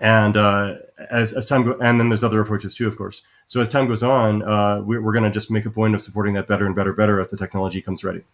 and uh, as, as time go, and then there's other approaches too, of course. So as time goes on, uh, we, we're going to just make a point of supporting that better and better, better as the technology comes ready.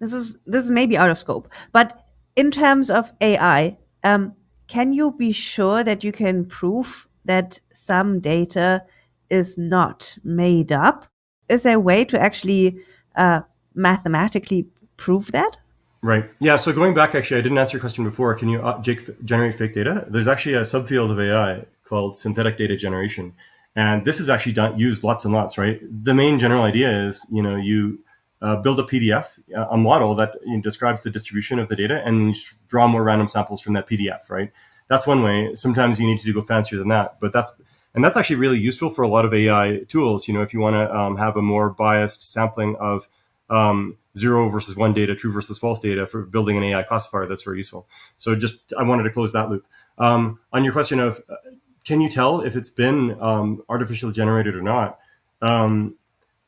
This is this is maybe out of scope, but in terms of AI, um, can you be sure that you can prove that some data is not made up? Is there a way to actually uh, mathematically prove that? Right. Yeah. So going back, actually, I didn't answer your question before. Can you uh, generate fake data? There's actually a subfield of AI called synthetic data generation, and this is actually done, used lots and lots. Right. The main general idea is, you know, you uh, build a PDF, a model that you know, describes the distribution of the data, and draw more random samples from that PDF. Right. That's one way. Sometimes you need to go fancier than that, but that's and that's actually really useful for a lot of AI tools. You know, if you want to um, have a more biased sampling of um, zero versus one data, true versus false data for building an AI classifier. That's very useful. So just I wanted to close that loop. Um, on your question of uh, can you tell if it's been um, artificially generated or not? Um,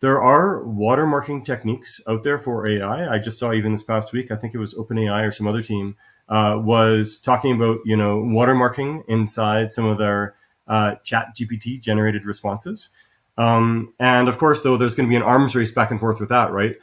there are watermarking techniques out there for AI. I just saw even this past week. I think it was OpenAI or some other team uh, was talking about you know watermarking inside some of their uh, Chat GPT generated responses. Um, and of course, though, there's going to be an arms race back and forth with that, right?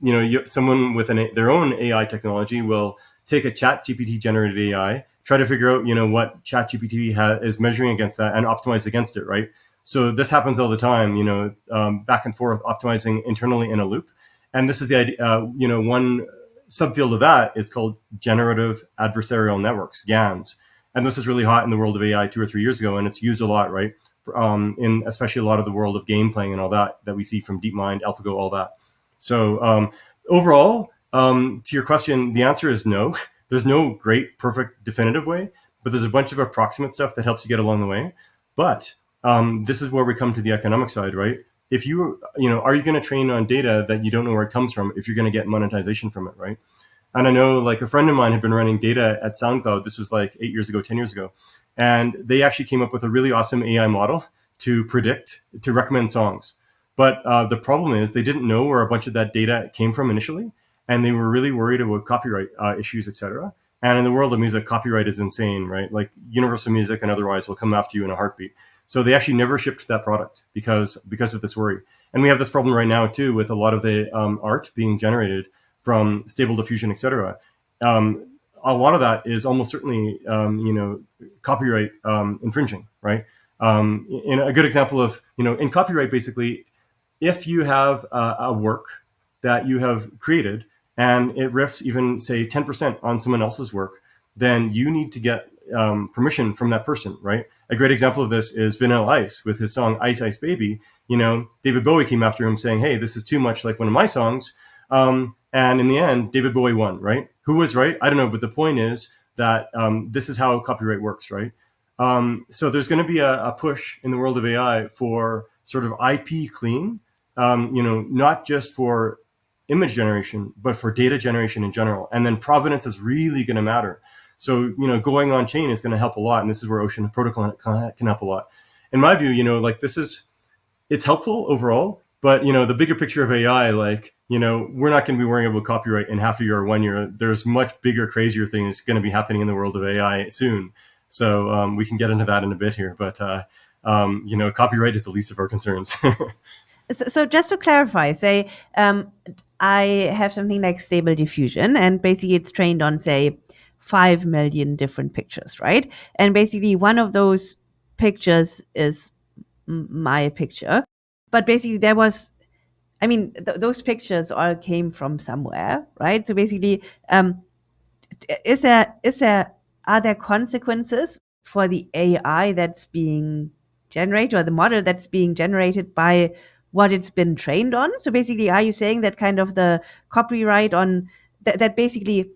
you know, you, someone with an, their own AI technology will take a chat GPT generated AI, try to figure out, you know, what chat GPT is measuring against that and optimize against it, right? So this happens all the time, you know, um, back and forth, optimizing internally in a loop. And this is the idea, uh, you know, one subfield of that is called generative adversarial networks, GANs. And this is really hot in the world of AI two or three years ago, and it's used a lot, right? Um, in especially a lot of the world of game playing and all that that we see from DeepMind, AlphaGo, all that. So um, overall, um, to your question, the answer is no. There's no great, perfect, definitive way, but there's a bunch of approximate stuff that helps you get along the way. But um, this is where we come to the economic side, right? If you, you know, are you going to train on data that you don't know where it comes from if you're going to get monetization from it, right? And I know like a friend of mine had been running data at SoundCloud. This was like eight years ago, 10 years ago. And they actually came up with a really awesome AI model to predict, to recommend songs. But uh, the problem is they didn't know where a bunch of that data came from initially, and they were really worried about copyright uh, issues, etc. And in the world of music, copyright is insane, right? Like Universal Music and otherwise will come after you in a heartbeat. So they actually never shipped that product because because of this worry. And we have this problem right now too with a lot of the um, art being generated from Stable Diffusion, etc. Um, a lot of that is almost certainly um, you know copyright um, infringing, right? Um, in a good example of you know in copyright, basically if you have a, a work that you have created and it riffs even say 10% on someone else's work, then you need to get um, permission from that person, right? A great example of this is Vanilla Ice with his song Ice Ice Baby. You know, David Bowie came after him saying, hey, this is too much like one of my songs. Um, and in the end, David Bowie won, right? Who was right? I don't know. But the point is that um, this is how copyright works, right? Um, so there's going to be a, a, push in the world of AI for sort of IP clean um, you know, not just for image generation, but for data generation in general. And then provenance is really going to matter. So, you know, going on chain is going to help a lot. And this is where Ocean Protocol can help a lot. In my view, you know, like this is, it's helpful overall, but, you know, the bigger picture of AI, like, you know, we're not going to be worrying about copyright in half a year or one year. There's much bigger, crazier things going to be happening in the world of AI soon. So um, we can get into that in a bit here. But, uh, um, you know, copyright is the least of our concerns. So, so just to clarify, say um, I have something like stable diffusion, and basically it's trained on say five million different pictures, right? And basically one of those pictures is my picture, but basically there was, I mean, th those pictures all came from somewhere, right? So basically, um, is there is there are there consequences for the AI that's being generated or the model that's being generated by what it's been trained on. So basically, are you saying that kind of the copyright on th- that basically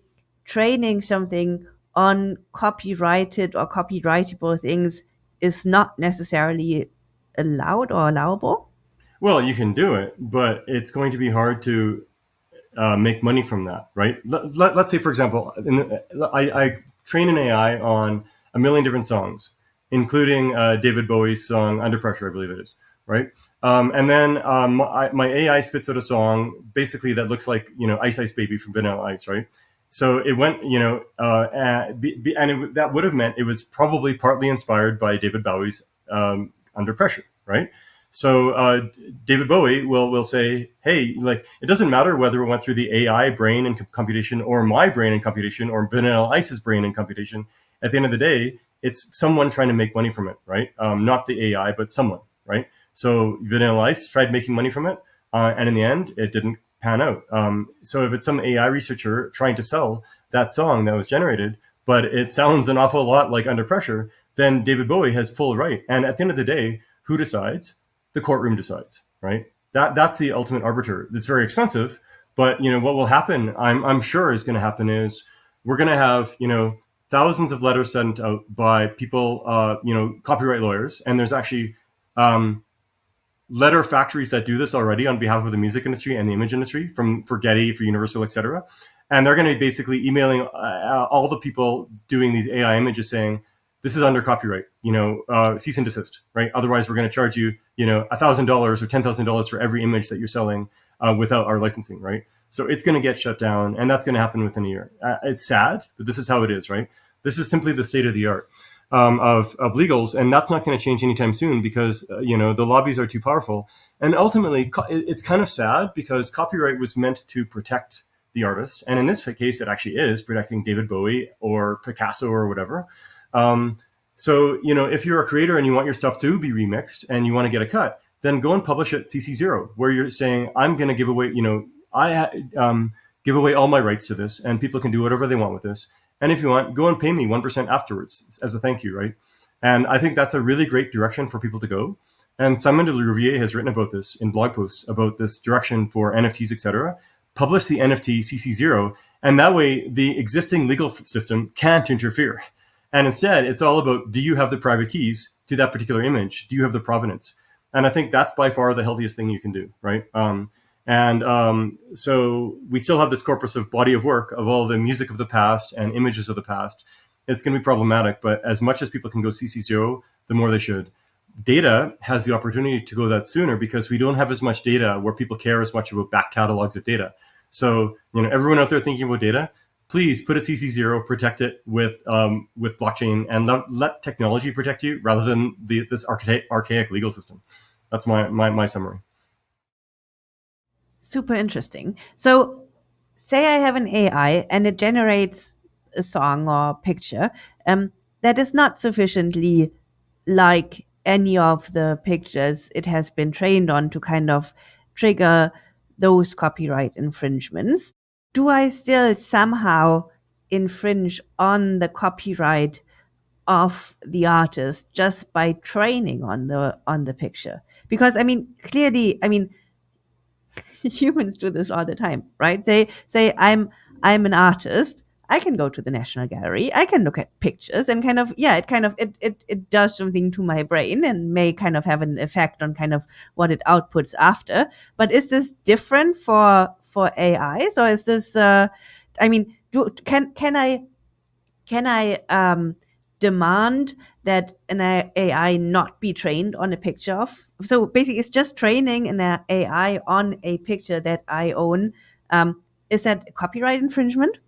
training something on copyrighted or copyrightable things is not necessarily allowed or allowable? Well, you can do it, but it's going to be hard to uh, make money from that, right? Let, let, us say, for example, the, I, I, train an AI on a million different songs, including uh, David Bowie's song "Under Pressure," I believe it is right? Um, and then um, my AI spits out a song basically that looks like you know Ice Ice Baby from Vanilla Ice, right? So it went, you know, uh, and, and it, that would have meant it was probably partly inspired by David Bowie's um, Under Pressure, right? So uh, David Bowie will will say, "Hey, like it doesn't matter whether it went through the AI brain and computation or my brain and computation or Vanilla Ice's brain and computation. At the end of the day, it's someone trying to make money from it, right? Um, not the AI, but someone, right? So Vanilla Ice tried making money from it, uh, and in the end, it didn't pan out. Um, so if it's some AI researcher trying to sell that song that was generated, but it sounds an awful lot like Under Pressure, then David Bowie has full right. And at the end of the day, who decides? The courtroom decides, right? That that's the ultimate arbiter. It's very expensive, but you know what will happen? I'm I'm sure is going to happen is we're going to have you know thousands of letters sent out by people, uh, you know, copyright lawyers, and there's actually um, letter factories that do this already on behalf of the music industry and the image industry, from for Getty, for Universal, etc. And they're going to be basically emailing uh, all the people doing these AI images saying, this is under copyright, you know, uh, cease and desist, right? Otherwise, we're going to charge you, you know, $1,000 or $10,000 for every image that you're selling uh, without our licensing, right? So it's going to get shut down, and that's going to happen within a year. Uh, it's sad, but this is how it is, right? This is simply the state of the art um, of, of legals, and that's not going to change anytime soon because, uh, you know, the lobbies are too powerful. And ultimately, it's kind of sad because copyright was meant to protect the artist. And in this case, it actually is protecting David Bowie or Picasso or whatever. Um, so, you know, if you're a creator and you want your stuff to be remixed and you want to get a cut, then go and publish it CC0, where you're saying, I'm going to give away, you know, I um, give away all my rights to this and people can do whatever they want with this. And if you want, go and pay me 1% afterwards as a thank you, right? And I think that's a really great direction for people to go. And Simon de Rouviere has written about this in blog posts about this direction for NFTs, etc. Publish the NFT CC0, and that way the existing legal system can't interfere. And instead, it's all about do you have the private keys to that particular image? Do you have the provenance? And I think that's by far the healthiest thing you can do, right? Um, and um, so we still have this corpus of body of work of all the music of the past and images of the past. It's going to be problematic, but as much as people can go CC0, the more they should. Data has the opportunity to go that sooner because we don't have as much data where people care as much about back catalogs of data. So, you know, everyone out there thinking about data, please put a CC0, protect it with um, with blockchain, and let, let, technology protect you rather than the, this archaic, archaic legal system. That's my, my, my summary. Super interesting. So, say I have an AI and it generates a song or picture um, that is not sufficiently like any of the pictures it has been trained on to kind of trigger those copyright infringements do I still somehow infringe on the copyright of the artist just by training on the on the picture? Because I mean, clearly, I mean, humans do this all the time, right? Say say I'm I'm an artist I can go to the National Gallery. I can look at pictures and kind of, yeah, it kind of, it, it, it does something to my brain and may kind of have an effect on kind of what it outputs after. But is this different for, for AIs or is this, uh, I mean, do, can, can I, can I, um, demand that an AI not be trained on a picture of? So basically it's just training an AI on a picture that I own. Um, is that copyright infringement?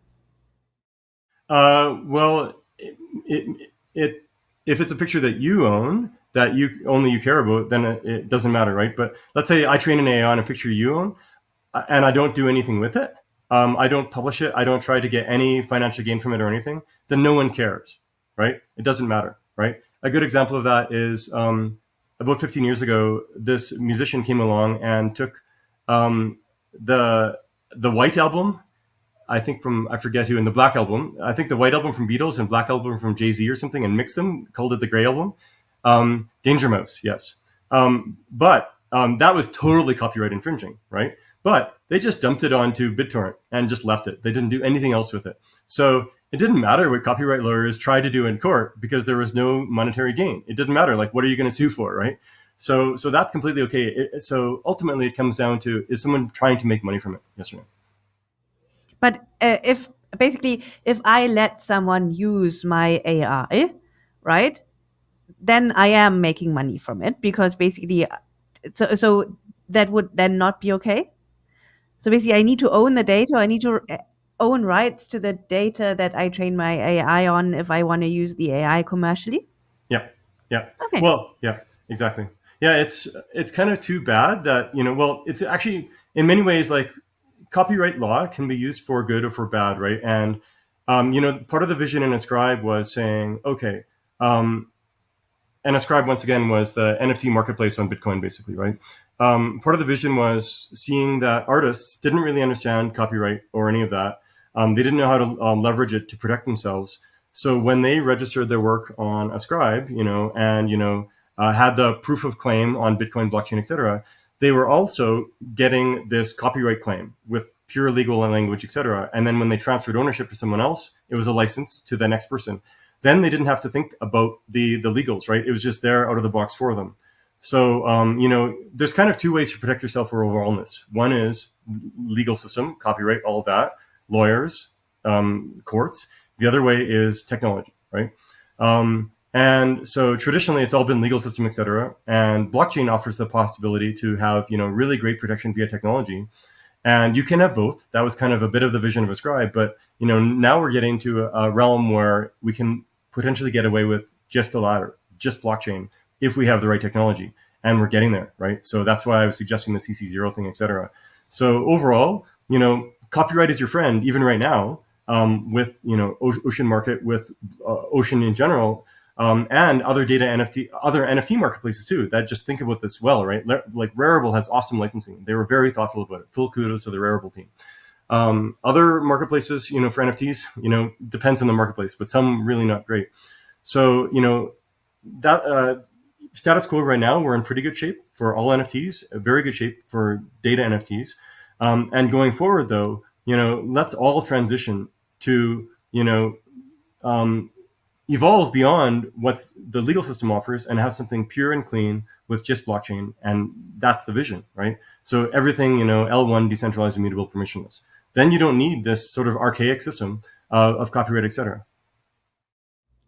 Uh, well, it, it, it, if it's a picture that you own that you only you care about, then it, it, doesn't matter, right? But let's say I train an AI on a picture you own, uh, and I don't do anything with it. Um, I don't publish it. I don't try to get any financial gain from it or anything. Then no one cares, right? It doesn't matter, right? A good example of that is um, about 15 years ago, this musician came along and took um, the the White album I think from I forget who in the Black album. I think the White album from Beatles and Black album from Jay Z or something, and mixed them, called it the Gray album. Um, Danger Mouse, yes. Um, but um, that was totally copyright infringing, right? But they just dumped it onto BitTorrent and just left it. They didn't do anything else with it. So it didn't matter what copyright lawyers tried to do in court because there was no monetary gain. It didn't matter. Like, what are you going to sue for, right? So, so that's completely okay. It, so ultimately, it comes down to is someone trying to make money from it? Yes or no? But uh, if basically if I let someone use my AI, right, then I am making money from it because basically, so so that would then not be okay. So basically, I need to own the data. I need to. Uh, own rights to the data that I train my AI on if I want to use the AI commercially? Yeah. Yeah. Okay. Well, yeah, exactly. Yeah, it's it's kind of too bad that, you know, well, it's actually in many ways like copyright law can be used for good or for bad, right? And um, you know, part of the vision in Ascribe was saying, okay, um, and Ascribe once again was the NFT marketplace on Bitcoin, basically, right? Um, part of the vision was seeing that artists didn't really understand copyright or any of that. Um, they didn't know how to um, leverage it to protect themselves. So when they registered their work on Ascribe, you know, and you know, uh, had the proof of claim on Bitcoin blockchain, etc., they were also getting this copyright claim with pure legal language, etc. And then when they transferred ownership to someone else, it was a license to the next person then they didn't have to think about the the legals, right? It was just there out of the box for them. So um, you know, there's kind of two ways to protect yourself for overallness. One is legal system, copyright, all that, lawyers, um, courts. The other way is technology, right? Um, and so traditionally, it's all been legal system, et cetera. And blockchain offers the possibility to have you know really great protection via technology and you can have both. That was kind of a bit of the vision of Ascribe, but you know now we're getting to a, realm where we can potentially get away with just the latter, just blockchain, if we have the right technology, and we're getting there, right? So that's why I was suggesting the CC zero thing, etc. So overall, you know, copyright is your friend even right now um, with you know Ocean Market, with uh, Ocean in general um, and other data NFT, other NFT marketplaces too that just think about this well, right? Like Rarible has awesome licensing. They were very thoughtful about it. Full kudos to the Rarible team. Um, other marketplaces, you know, for NFTs, you know, depends on the marketplace, but some really not great. So, you know, that uh, status quo right now, we're in pretty good shape for all NFTs, very good shape for data NFTs. Um, and going forward, though, you know, let's all transition to, you know, um, evolve beyond what's the legal system offers and have something pure and clean with just blockchain and that's the vision right? So everything you know l1 decentralized immutable permissionless. Then you don't need this sort of archaic system uh, of copyright etc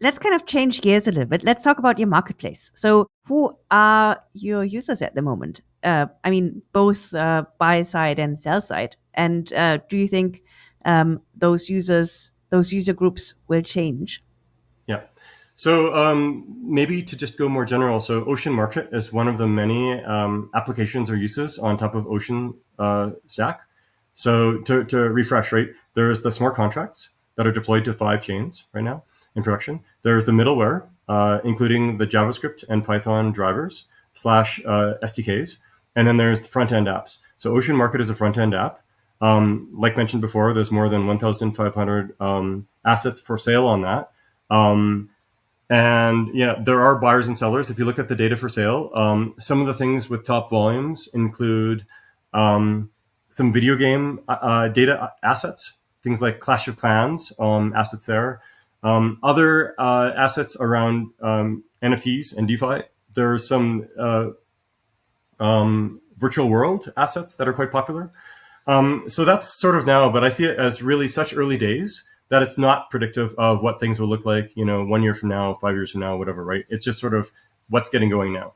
let's kind of change gears a little bit. Let's talk about your marketplace. So who are your users at the moment? Uh, i mean both uh, buy side and sell side. And uh, do you think um, those users those user groups will change. So um, maybe to just go more general, so Ocean Market is one of the many um, applications or uses on top of Ocean uh, Stack. So to, to refresh, right, there's the smart contracts that are deployed to five chains right now in production. There's the middleware, uh, including the JavaScript and Python drivers slash uh, SDKs. And then there's front-end apps. So Ocean Market is a front-end app. Um, like mentioned before, there's more than 1,500 um, assets for sale on that. Um, and yeah, there are buyers and sellers. If you look at the data for sale, um, some of the things with top volumes include um, some video game uh, uh data assets, things like Clash of Clans um, assets there. Um, other uh, assets around um, NFTs and DeFi. There's some uh, um, virtual world assets that are quite popular. so that's sort of now, but I see it as really such early days that it's not predictive of what things will look like, you know, one year from now, five years from now, whatever, right? It's just sort of what's getting going now.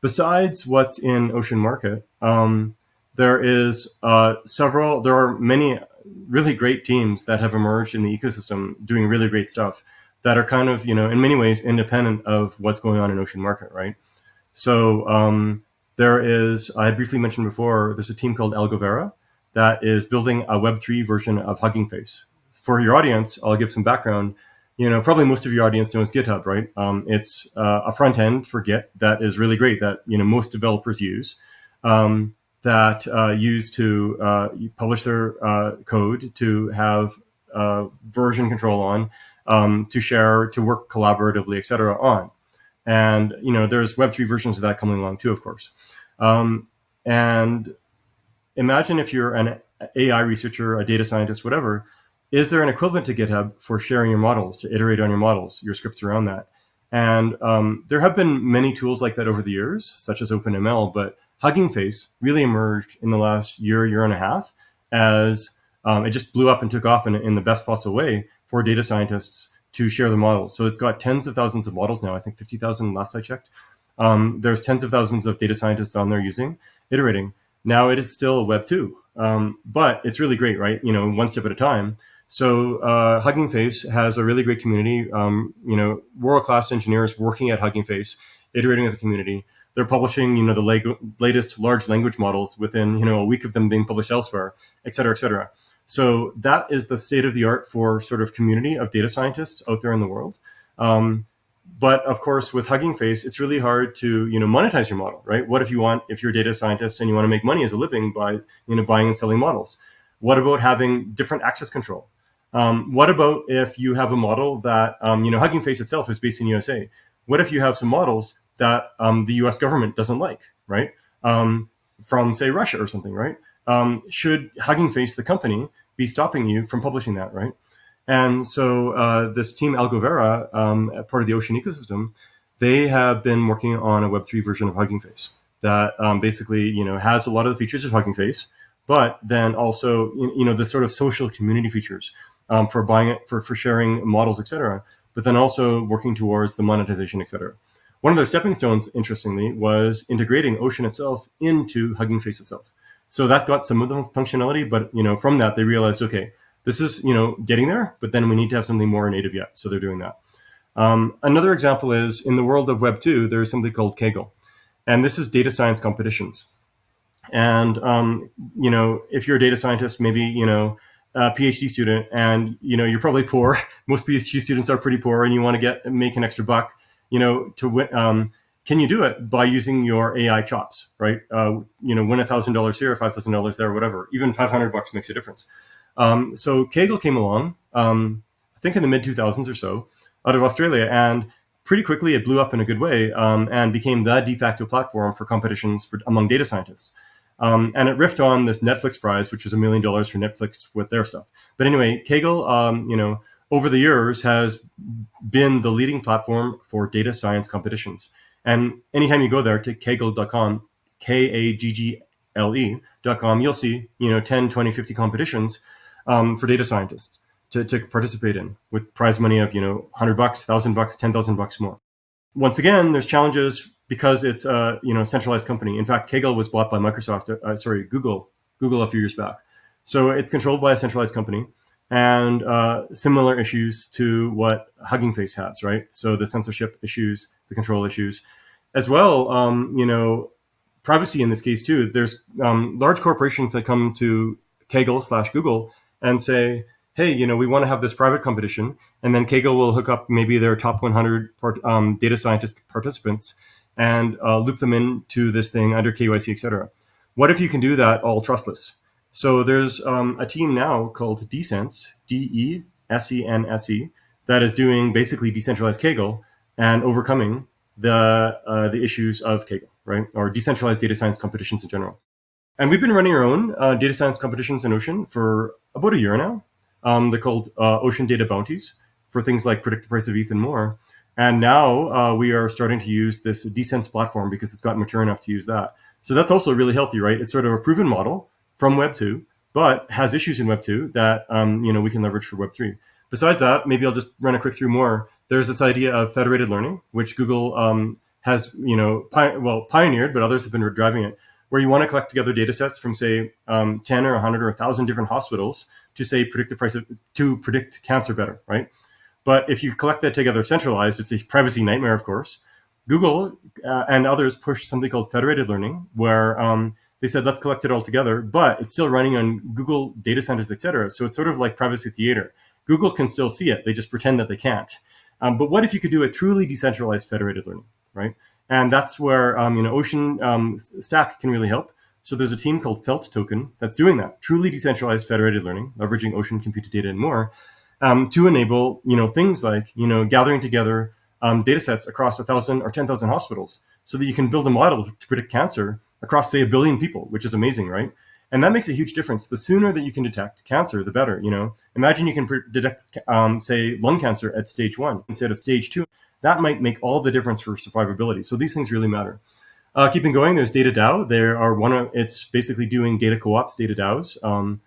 Besides what's in Ocean Market, um, there is uh, several, there are many really great teams that have emerged in the ecosystem doing really great stuff that are kind of, you know, in many ways independent of what's going on in Ocean Market, right? So um, there is, I briefly mentioned before, there's a team called Algovera that is building a Web3 version of Hugging Face for your audience, I'll give some background. You know, probably most of your audience knows GitHub, right? Um, it's uh, a front end for Git that is really great that you know most developers use. Um, that uh, use to uh, publish their uh, code, to have uh, version control on, um, to share, to work collaboratively, etc. on. And you know, there's Web3 versions of that coming along too, of course. Um, and imagine if you're an AI researcher, a data scientist, whatever, is there an equivalent to GitHub for sharing your models, to iterate on your models, your scripts around that? And um, there have been many tools like that over the years, such as OpenML, but Hugging Face really emerged in the last year, year and a half as um, it just blew up and took off in, in the best possible way for data scientists to share the models. So it's got tens of thousands of models now, I think 50,000 last I checked. Um, there's tens of thousands of data scientists on there using, iterating. Now it is still Web 2, um, but it's really great, right? You know, one step at a time. So uh, Hugging Face has a really great community. Um, you know, world class engineers working at Hugging Face, iterating with the community. They're publishing, you know, the latest large language models within, you know, a week of them being published elsewhere, et cetera, et cetera. So that is the state of the art for sort of community of data scientists out there in the world. Um, but of course, with Hugging Face, it's really hard to you know monetize your model, right? What if you want if you're a data scientist and you want to make money as a living by you know buying and selling models? What about having different access control? Um, what about if you have a model that um, you know Hugging Face itself is based in USA? What if you have some models that um, the U.S. government doesn't like, right? Um, from say Russia or something, right? Um, should Hugging Face, the company, be stopping you from publishing that, right? And so uh, this team Algovera, um, part of the Ocean ecosystem, they have been working on a Web3 version of Hugging Face that basically, you know, has a lot of the features of Hugging Face, but then also, you know, the sort of social community features um, for buying it, for, for sharing models, etc. But then also working towards the monetization, etc. One of their stepping stones, interestingly, was integrating Ocean itself into Hugging Face itself. So that got some of the functionality, but you know, from that they realized, okay, this is you know getting there, but then we need to have something more native yet. So they're doing that. Um, another example is in the world of Web two, there is something called Kaggle, and this is data science competitions. And um, you know, if you're a data scientist, maybe you know a PhD student, and you know you're probably poor. Most PhD students are pretty poor, and you want to get make an extra buck. You know, to win. Um, can you do it by using your AI chops, right? Uh, you know, win a thousand dollars here, five thousand dollars there, whatever. Even five hundred bucks makes a difference. Um, so Kaggle came along, um, I think in the mid 2000s or so, out of Australia, and pretty quickly it blew up in a good way um, and became the de facto platform for competitions for, among data scientists. Um, and it riffed on this Netflix prize, which was a million dollars for Netflix with their stuff. But anyway, Kaggle, um, you know, over the years has been the leading platform for data science competitions. And anytime you go there to kaggle.com, K-A-G-G-L-E.com, you'll see, you know, 10, 20, 50 competitions um, for data scientists to, to participate in with prize money of, you know, 100 bucks, 1,000 bucks, 10,000 bucks more. Once again, there's challenges because it's a, you know, centralized company. In fact, Kaggle was bought by Microsoft, uh, sorry, Google, Google a few years back. So it's controlled by a centralized company and uh, similar issues to what Hugging Face has, right? So the censorship issues, the control issues, as well. Um, you know, privacy in this case too. There's um, large corporations that come to Kaggle slash Google and say, hey, you know, we want to have this private competition. And then Kaggle will hook up maybe their top 100 part, um, data scientist participants and uh, loop them into this thing under KYC, et cetera. What if you can do that all trustless? So there's um, a team now called Desense, D-E-S-E-N-S-E, that is doing basically decentralized Kaggle and overcoming the uh, the issues of Kaggle, right, or decentralized data science competitions in general. And we've been running our own uh, data science competitions in Ocean for about a year now. Um, they're called uh, Ocean Data Bounties for things like predict the price of ETH and more. And now uh, we are starting to use this Desense platform because it's gotten mature enough to use that. So that's also really healthy, right? It's sort of a proven model from Web 2, but has issues in Web 2 that um, you know we can leverage for Web 3. Besides that, maybe I'll just run a quick through more. There's this idea of federated learning, which Google um, has you know well pioneered, but others have been driving it where you want to collect together data sets from say um, 10 or 100 or 1000 different hospitals to say predict the price of to predict cancer better right but if you collect that together centralized it's a privacy nightmare of course. Google uh, and others push something called federated learning where um, they said let's collect it all together but it's still running on google data centers et cetera. so it's sort of like privacy theater. Google can still see it they just pretend that they can't. Um, but what if you could do a truly decentralized federated learning right? And that's where um, you know Ocean um, Stack can really help. So there's a team called Felt Token that's doing that, truly decentralized federated learning, leveraging Ocean compute to data and more, um, to enable you know things like you know gathering together um, data sets across a thousand or ten thousand hospitals, so that you can build a model to predict cancer across say a billion people, which is amazing, right? And that makes a huge difference. The sooner that you can detect cancer, the better. You know, imagine you can detect, um, say, lung cancer at stage one instead of stage two that might make all the difference for survivability. So these things really matter. Uh, keeping going, there's Data DAO. There are one of it's basically doing data co-ops, data DAOs, um,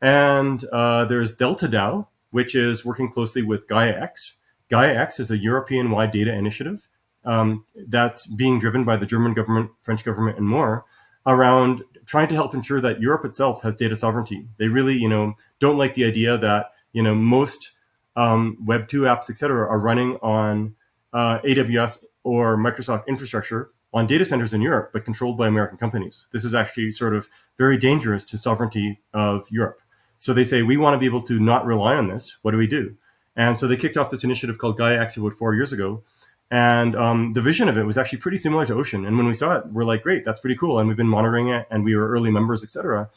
and uh, there's Delta DAO, which is working closely with GaiaX. GaiaX is a European-wide data initiative um, that's being driven by the German government, French government, and more around trying to help ensure that Europe itself has data sovereignty. They really, you know, don't like the idea that you know, most um, Web two apps, etc., are running on uh, AWS or Microsoft infrastructure on data centers in Europe, but controlled by American companies. This is actually sort of very dangerous to sovereignty of Europe. So they say we want to be able to not rely on this. What do we do? And so they kicked off this initiative called Gaia X about four years ago. And um, the vision of it was actually pretty similar to Ocean. And when we saw it, we're like, great, that's pretty cool. And we've been monitoring it, and we were early members, etc.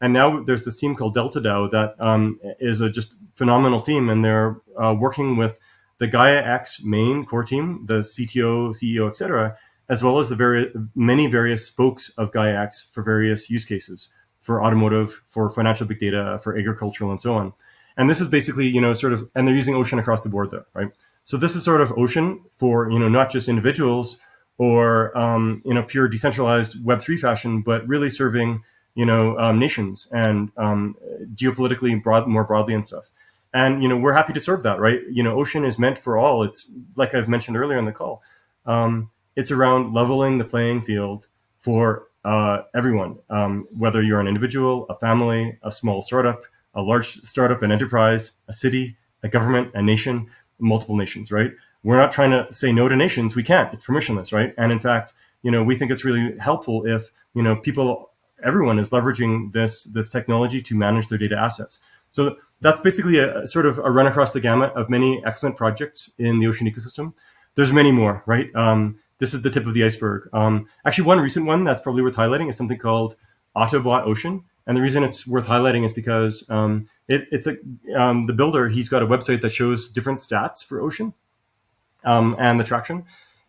And now there's this team called Delta DAO that um, is a just phenomenal team, and they're uh, working with the Gaia X main core team, the CTO, CEO, etc., as well as the very many various spokes of Gaia X for various use cases, for automotive, for financial big data, for agricultural, and so on. And this is basically, you know, sort of, and they're using Ocean across the board though, right? So this is sort of Ocean for, you know, not just individuals or um, in a pure decentralized Web3 fashion, but really serving, you know, um, nations and um, geopolitically broad, more broadly and stuff. And, you know, we're happy to serve that, right? You know, Ocean is meant for all. It's like I've mentioned earlier in the call. Um, it's around leveling the playing field for uh, everyone, um, whether you're an individual, a family, a small startup, a large startup, an enterprise, a city, a government, a nation, multiple nations, right? We're not trying to say no to nations. We can't. It's permissionless, right? And in fact, you know, we think it's really helpful if you know people, everyone is leveraging this this technology to manage their data assets. So that's basically a, sort of a run across the gamut of many excellent projects in the ocean ecosystem. There's many more, right? Um, this is the tip of the iceberg. Um, actually, one recent one that's probably worth highlighting is something called Autobot Ocean. And the reason it's worth highlighting is because um, it, it's a um, the builder. He's got a website that shows different stats for Ocean um, and the traction.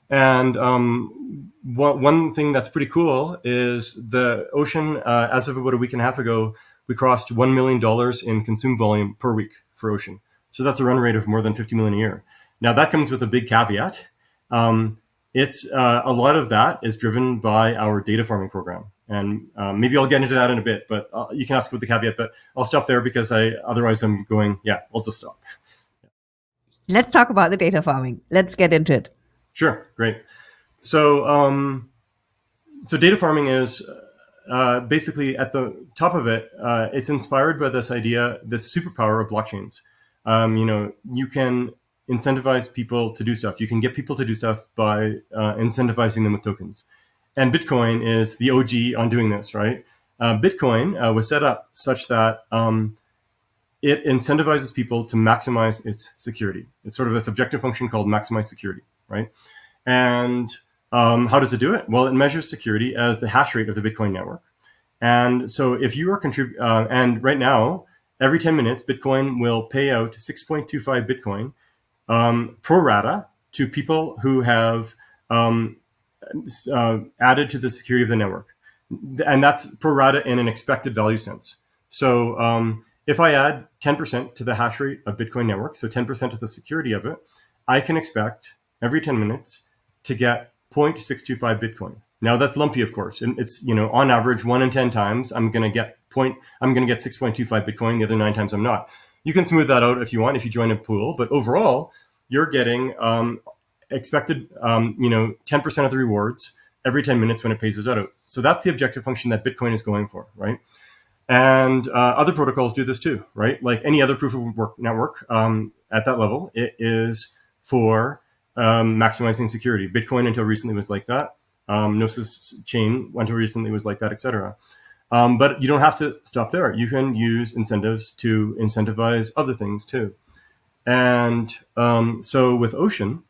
And um, one, thing that's pretty cool is the Ocean. Uh, as of about a week and a half ago, we crossed one million dollars in consume volume per week for Ocean. So that's a run rate of more than 50 million a year. Now that comes with a big caveat. Um, it's uh, a lot of that is driven by our data farming program and um, maybe I'll get into that in a bit, but uh, you can ask with the caveat. But I'll stop there because I otherwise I'm going. Yeah, I'll just stop. Let's talk about the data farming. Let's get into it. Sure, great. So, um, so data farming is uh, basically at the top of it. Uh, it's inspired by this idea, this superpower of blockchains. Um, you know, you can incentivize people to do stuff. You can get people to do stuff by uh, incentivizing them with tokens. And Bitcoin is the OG on doing this, right? Uh, Bitcoin uh, was set up such that um, it incentivizes people to maximize its security. It's sort of this objective function called maximize security, right? And um, how does it do it? Well, it measures security as the hash rate of the Bitcoin network. And so if you are contributing, uh, and right now, every 10 minutes, Bitcoin will pay out 6.25 Bitcoin um, pro rata to people who have um, uh, added to the security of the network. And that's pro rata in an expected value sense. So um, if I add 10% to the hash rate of Bitcoin network, so 10% of the security of it, I can expect every 10 minutes to get 0.625 Bitcoin. Now that's lumpy, of course. And it's, you know, on average, one in 10 times, I'm going to get point, I'm going to get 6.25 Bitcoin. The other nine times I'm not. You can smooth that out if you want, if you join a pool. But overall, you're getting um, expected, um, you know, 10% of the rewards every 10 minutes when it pays us out. So that's the objective function that Bitcoin is going for, right? And uh, other protocols do this too, right? Like any other proof of work network um, at that level, it is for um, maximizing security. Bitcoin until recently was like that. Um, Gnosis chain until recently was like that, etc. Um, but you don't have to stop there. You can use incentives to incentivize other things too. And um, so with Ocean,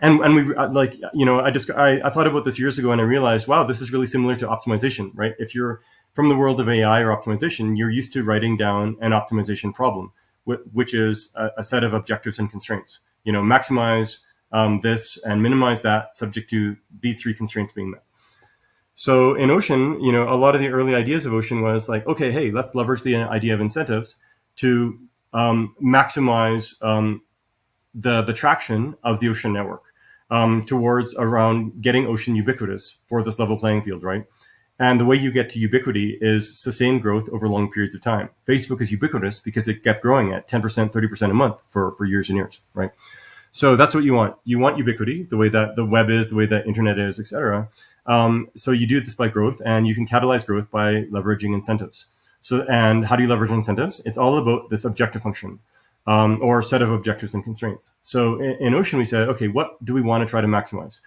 and and we uh, like you know I just I, I thought about this years ago and I realized wow this is really similar to optimization right if you're from the world of AI or optimization you're used to writing down an optimization problem which is a, a set of objectives and constraints you know maximize um, this and minimize that subject to these three constraints being met so in Ocean you know a lot of the early ideas of Ocean was like okay hey let's leverage the idea of incentives to um, maximize um, the the traction of the ocean network um, towards around getting ocean ubiquitous for this level playing field, right? And the way you get to ubiquity is sustained growth over long periods of time. Facebook is ubiquitous because it kept growing at 10%, 30% a month for, for years and years, right? So that's what you want. You want ubiquity, the way that the web is, the way that internet is, etc. Um, so you do this by growth, and you can catalyze growth by leveraging incentives. So, and how do you leverage incentives? It's all about this objective function um, or set of objectives and constraints. So in, in Ocean, we said, okay, what do we want to try to maximize?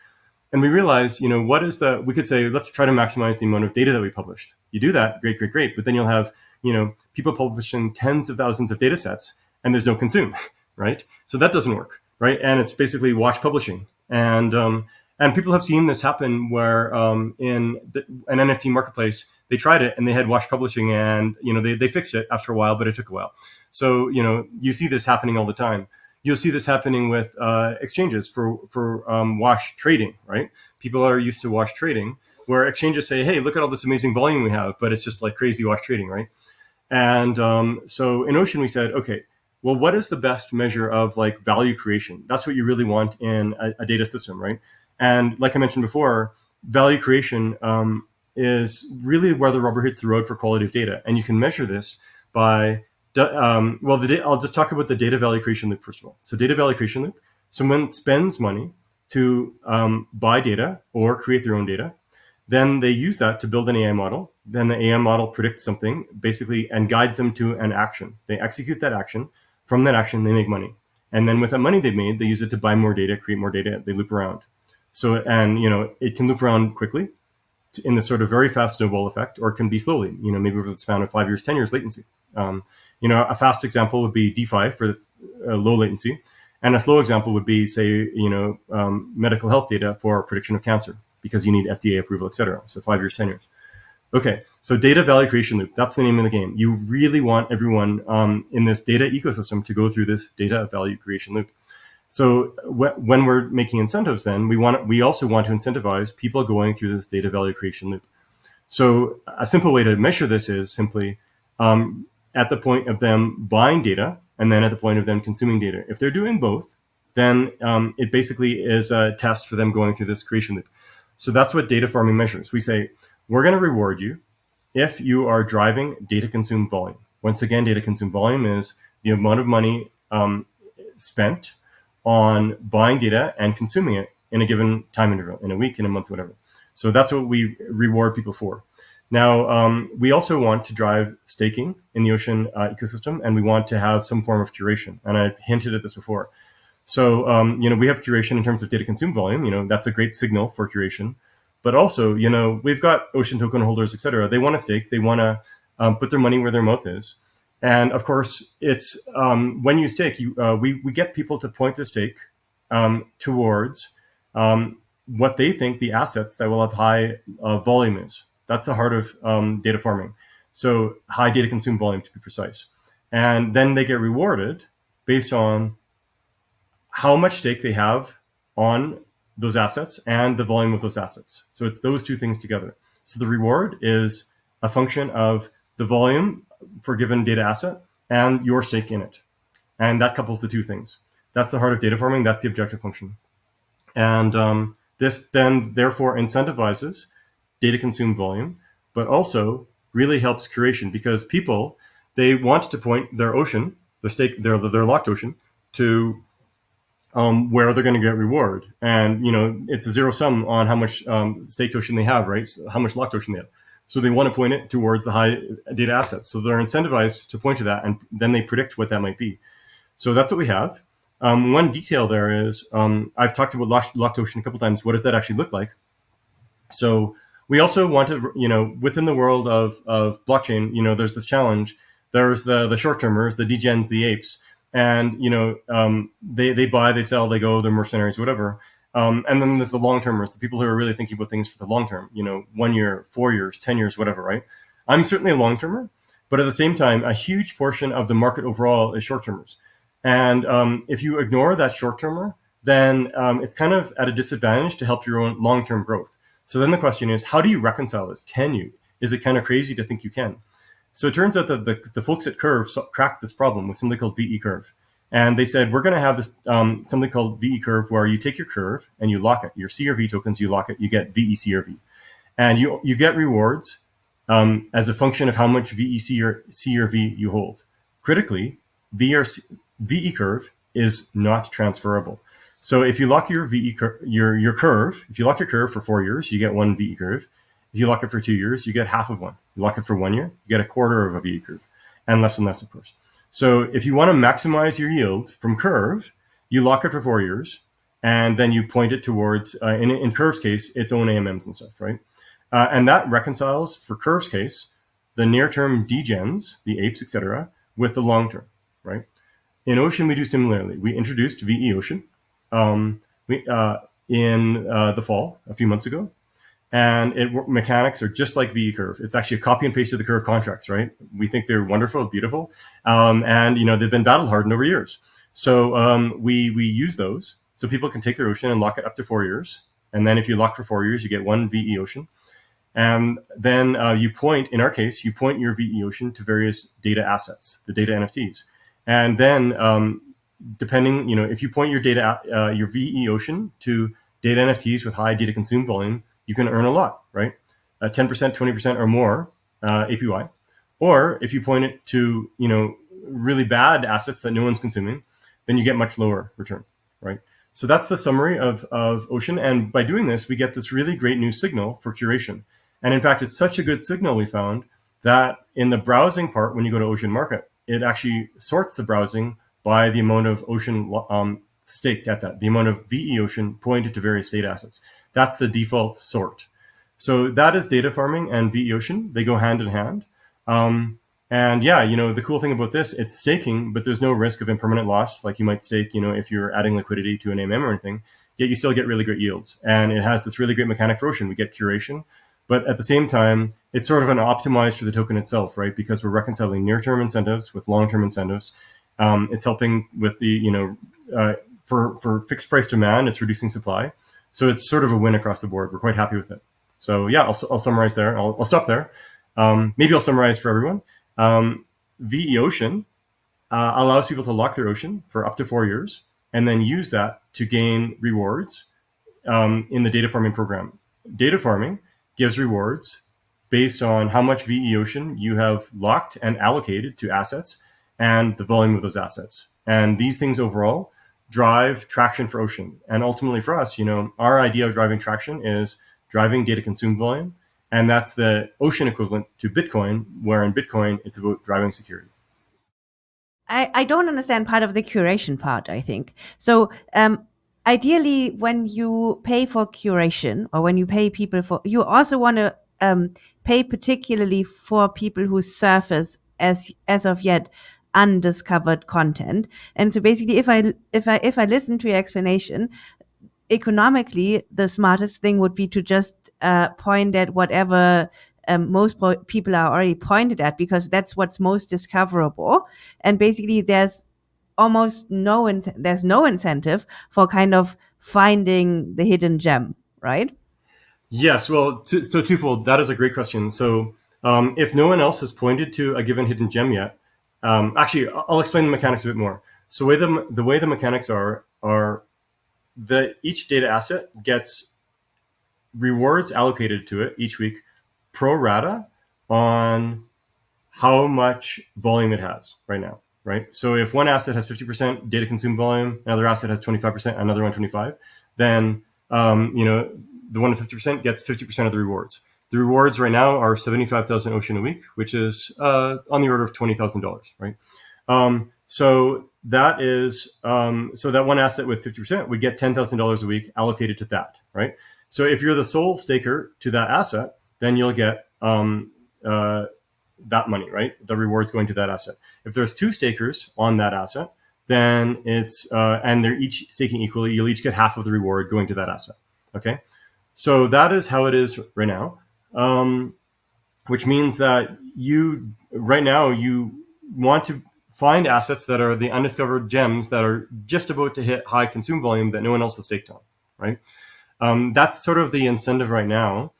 And we realized, you know, what is the, we could say, let's try to maximize the amount of data that we published. You do that, great, great, great. But then you'll have, you know, people publishing tens of thousands of data sets and there's no consume, right? So that doesn't work, right? And it's basically wash publishing. And, um, and people have seen this happen where um, in the, an NFT marketplace, they tried it and they had wash publishing and, you know, they, they fixed it after a while, but it took a while. So, you know, you see this happening all the time. You'll see this happening with uh, exchanges for, for um, wash trading, right? People are used to wash trading where exchanges say, hey, look at all this amazing volume we have, but it's just like crazy wash trading, right? And um, so in Ocean, we said, okay, well, what is the best measure of like value creation? That's what you really want in a, a data system, right? And like I mentioned before, value creation um, is really where the rubber hits the road for quality of data. And you can measure this by um, well, the I'll just talk about the data value creation loop first of all. So data value creation loop, someone spends money to um, buy data or create their own data. Then they use that to build an AI model. Then the AI model predicts something basically and guides them to an action. They execute that action. From that action, they make money. And then with that money they've made, they use it to buy more data, create more data. They loop around. So, and you know, it can loop around quickly in the sort of very fast snowball effect, or it can be slowly, you know, maybe over the span of five years, 10 years latency. Um, you know, a fast example would be DeFi for uh, low latency. And a slow example would be, say, you know, um, medical health data for prediction of cancer because you need FDA approval, et cetera. So five years, 10 years. Okay, so data value creation loop, that's the name of the game. You really want everyone um, in this data ecosystem to go through this data value creation loop. So when we're making incentives, then we want we also want to incentivize people going through this data value creation loop. So a simple way to measure this is simply um, at the point of them buying data and then at the point of them consuming data. If they're doing both, then um, it basically is a test for them going through this creation loop. So that's what data farming measures. We say, we're going to reward you if you are driving data consumed volume. Once again, data consumed volume is the amount of money um, spent on buying data and consuming it in a given time interval, in a week, in a month, whatever. So that's what we reward people for. Now, um, we also want to drive staking in the ocean uh, ecosystem, and we want to have some form of curation. And I hinted at this before. So, um, you know, we have curation in terms of data consumed volume. You know, that's a great signal for curation. But also, you know, we've got ocean token holders, et cetera. They want to stake. They want to um, put their money where their mouth is. And of course, it's um, when you stake, you, uh, we, we get people to point their stake um, towards um, what they think the assets that will have high uh, volume is. That's the heart of um, data farming. So high data consume volume to be precise. And then they get rewarded based on how much stake they have on those assets and the volume of those assets. So it's those two things together. So the reward is a function of the volume for a given data asset and your stake in it. And that couples the two things. That's the heart of data farming. That's the objective function. And um, this then therefore incentivizes data consumed volume, but also really helps curation because people, they want to point their ocean, their stake, their, their locked ocean to um, where they're going to get reward. And, you know, it's a zero sum on how much um, staked ocean they have, right? So how much locked ocean they have. So they want to point it towards the high data assets. So they're incentivized to point to that, and then they predict what that might be. So that's what we have. Um, one detail there is um, I've talked about locked ocean a couple times. What does that actually look like? So we also want to, you know, within the world of, of blockchain, you know, there's this challenge. There's the, the short termers, the degens, the apes, and, you know, um, they, they buy, they sell, they go, they're mercenaries, whatever. Um, and then there's the long termers, the people who are really thinking about things for the long term, you know, one year, four years, 10 years, whatever, right? I'm certainly a long termer, but at the same time, a huge portion of the market overall is short termers. And um, if you ignore that short termer, then um, it's kind of at a disadvantage to help your own long term growth. So then the question is, how do you reconcile this? Can you? Is it kind of crazy to think you can? So it turns out that the, the folks at Curve cracked this problem with something called VE Curve. And they said, we're going to have this um, something called VE Curve where you take your curve and you lock it. Your CRV tokens, you lock it, you get VE CRV. And you, you get rewards um, as a function of how much VE CRV you hold. Critically, VE Curve is not transferable. So if you lock your VE your your curve, if you lock your curve for four years, you get one VE curve. If you lock it for two years, you get half of one. You lock it for one year, you get a quarter of a VE curve, and less and less, of course. So if you want to maximize your yield from curve, you lock it for four years, and then you point it towards, uh, in, in Curve's case, its own AMMs and stuff, right? Uh, and that reconciles, for Curve's case, the near-term degens, the apes, etc., with the long-term, right? In Ocean, we do similarly. We introduced veOCEAN um, we, uh, in uh, the fall, a few months ago, and it mechanics are just like VE Curve. It's actually a copy and paste of the Curve contracts, right? We think they're wonderful, beautiful, um, and you know they've been battle hardened over years. So um, we we use those so people can take their ocean and lock it up to four years. And then if you lock for four years, you get one veOCEAN. And then uh, you point, in our case, you point your veOCEAN to various data assets, the data NFTs. And then um, depending, you know, if you point your data, uh, your veOCEAN to data NFTs with high data consume volume, you can earn a lot, right? Uh, 10%, 20% or more uh, APY. Or if you point it to, you know, really bad assets that no one's consuming, then you get much lower return, right? So that's the summary of, of Ocean. And by doing this, we get this really great new signal for curation. And in fact, it's such a good signal we found that in the browsing part, when you go to Ocean Market, it actually sorts the browsing by the amount of Ocean um, staked at that, the amount of veOCEAN pointed to various data assets. That's the default sort. So that is data farming and veOCEAN. They go hand in hand. Um, and yeah, you know, the cool thing about this, it's staking, but there's no risk of impermanent loss like you might stake, you know, if you're adding liquidity to an AMM or anything, yet you still get really great yields. And it has this really great mechanic for Ocean. We get curation, but at the same time, it's sort of an optimized for the token itself, right? Because we're reconciling near-term incentives with long-term incentives. Um, it's helping with the, you know, uh, for, for fixed price demand, it's reducing supply. So it's sort of a win across the board. We're quite happy with it. So yeah, I'll, I'll summarize there. I'll, I'll stop there. Um, maybe I'll summarize for everyone. Um, veOCEAN uh, allows people to lock their ocean for up to four years and then use that to gain rewards um, in the data farming program. Data farming gives rewards based on how much veOCEAN you have locked and allocated to assets and the volume of those assets. And these things overall drive traction for Ocean. And ultimately for us, you know, our idea of driving traction is driving data consumed volume and that's the ocean equivalent to Bitcoin, where in Bitcoin, it's about driving security. I, I don't understand part of the curation part, I think. So, um, ideally, when you pay for curation or when you pay people for, you also want to um, pay particularly for people who surface as, as of yet undiscovered content. And so basically, if I, if I, if I listen to your explanation, economically, the smartest thing would be to just uh, point at whatever um, most people are already pointed at because that's what's most discoverable. And basically, there's almost no there's no incentive for kind of finding the hidden gem, right? Yes. Well, so twofold. That is a great question. So um, if no one else has pointed to a given hidden gem yet, um, actually, I'll explain the mechanics a bit more. So way the the way the mechanics are are that each data asset gets rewards allocated to it each week pro rata on how much volume it has right now, right? So if one asset has 50% data consumed volume, another asset has 25%, another one 25, then, um, you know, the one with 50% gets 50% of the rewards. The rewards right now are 75,000 ocean a week, which is uh, on the order of $20,000, right? Um, so that is, um, so that one asset with 50% would get $10,000 a week allocated to that, right? So if you're the sole staker to that asset, then you'll get um, uh, that money, right? The rewards going to that asset. If there's two stakers on that asset, then it's uh, and they're each staking equally. You'll each get half of the reward going to that asset. Okay, so that is how it is right now, um, which means that you right now you want to find assets that are the undiscovered gems that are just about to hit high consume volume that no one else has staked on, right? Um, that's sort of the incentive right now.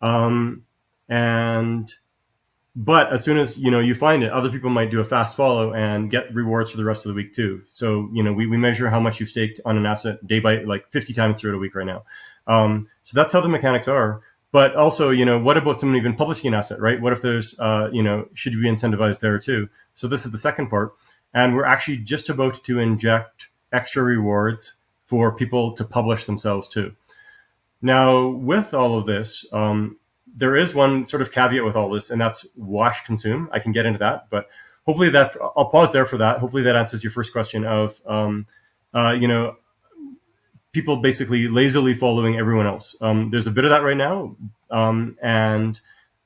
Um, and but as soon as you know you find it, other people might do a fast follow and get rewards for the rest of the week too. So you know we, we measure how much you staked on an asset day by like 50 times throughout a week right now. Um, so that's how the mechanics are. But also, you know, what about someone even publishing an asset, right? What if there's, uh, you know, should you be incentivized there too? So this is the second part, and we're actually just about to inject extra rewards for people to publish themselves too. Now, with all of this, um, there is one sort of caveat with all this, and that's wash consume. I can get into that, but hopefully that I'll pause there for that. Hopefully that answers your first question of, um, uh, you know, people basically lazily following everyone else. Um, there's a bit of that right now, um, and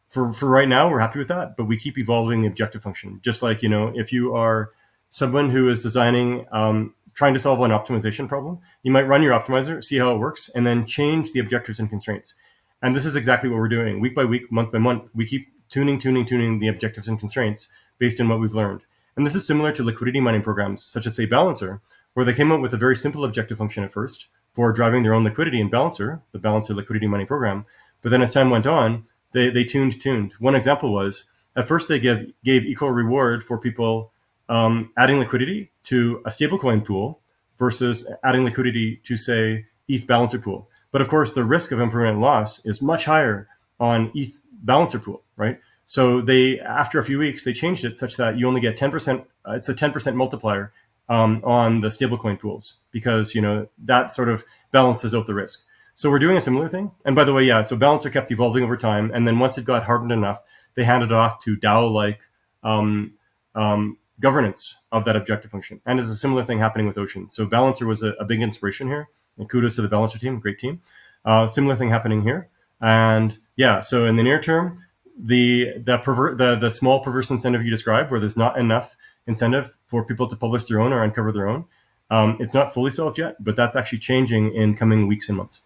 for for right now, we're happy with that. But we keep evolving the objective function. Just like you know, if you are someone who is designing, um, trying to solve an optimization problem, you might run your optimizer, see how it works, and then change the objectives and constraints. And this is exactly what we're doing. Week by week, month by month, we keep tuning, tuning, tuning the objectives and constraints based on what we've learned. And this is similar to liquidity mining programs, such as say Balancer, where they came up with a very simple objective function at first for driving their own liquidity in Balancer, the Balancer liquidity mining program. But then as time went on, they, they tuned, tuned. One example was at first they gave, gave equal reward for people um, adding liquidity to a stablecoin pool versus adding liquidity to say ETH Balancer pool. But of course, the risk of impermanent loss is much higher on ETH Balancer pool, right? So they, after a few weeks, they changed it such that you only get 10%, uh, it's a 10% multiplier um, on the stablecoin pools because, you know, that sort of balances out the risk. So we're doing a similar thing. And by the way, yeah, so Balancer kept evolving over time. And then once it got hardened enough, they handed it off to DAO-like um, um, governance of that objective function. And there's a similar thing happening with Ocean. So Balancer was a, a big inspiration here. And kudos to the Balancer team, great team. Uh, similar thing happening here. And yeah, so in the near term, the the pervert the the small perverse incentive you described, where there's not enough incentive for people to publish their own or uncover their own, um, it's not fully solved yet, but that's actually changing in coming weeks and months.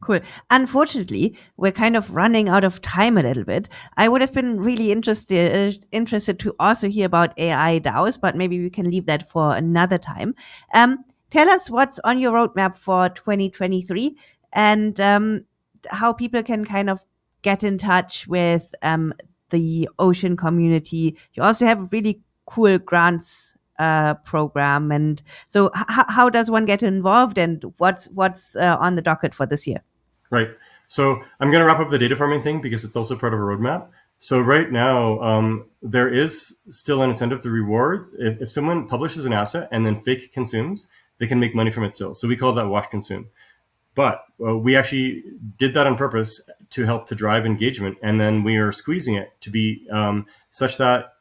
Cool. Unfortunately, we're kind of running out of time a little bit. I would have been really interested uh, interested to also hear about AI DAOs, but maybe we can leave that for another time. Um, tell us what's on your roadmap for 2023 and um, how people can kind of get in touch with um, the ocean community. You also have a really cool grants uh, program, and so how does one get involved, and what's what's uh, on the docket for this year? Right. So I'm going to wrap up the data farming thing because it's also part of a roadmap. So right now, um, there is still an incentive to reward. If, if someone publishes an asset and then fake consumes, they can make money from it still. So we call that wash consume. But uh, we actually did that on purpose to help to drive engagement. And then we are squeezing it to be um, such that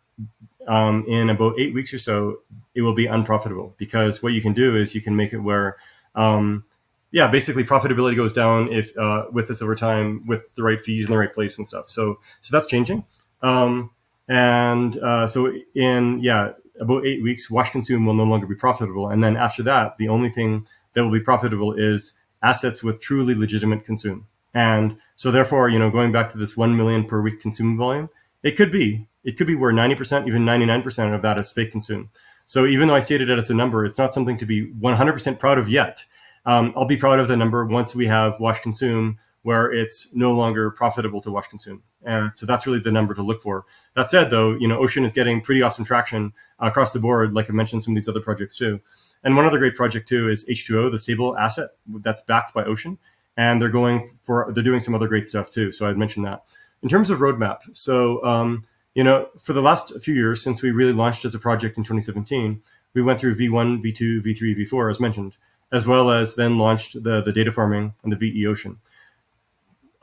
um, in about eight weeks or so, it will be unprofitable because what you can do is you can make it where um, yeah, basically profitability goes down if uh, with this over time with the right fees in the right place and stuff. So so that's changing. Um, and uh, so in yeah about eight weeks, wash consume will no longer be profitable. And then after that, the only thing that will be profitable is assets with truly legitimate consume. And so therefore, you know, going back to this 1 million per week consume volume, it could be, it could be where 90%, even 99% of that is fake consume. So even though I stated it as a number, it's not something to be 100% proud of yet. Um, I'll be proud of the number once we have wash consume where it's no longer profitable to wash consume. And so that's really the number to look for. That said, though, you know, Ocean is getting pretty awesome traction across the board. Like I mentioned, some of these other projects too. And one other great project too is H2O, the stable asset that's backed by Ocean. And they're going for, they're doing some other great stuff too. So I'd mentioned that. In terms of roadmap, so, um, you know, for the last few years, since we really launched as a project in 2017, we went through V1, V2, V3, V4, as mentioned as well as then launched the, the data farming and the veOCEAN.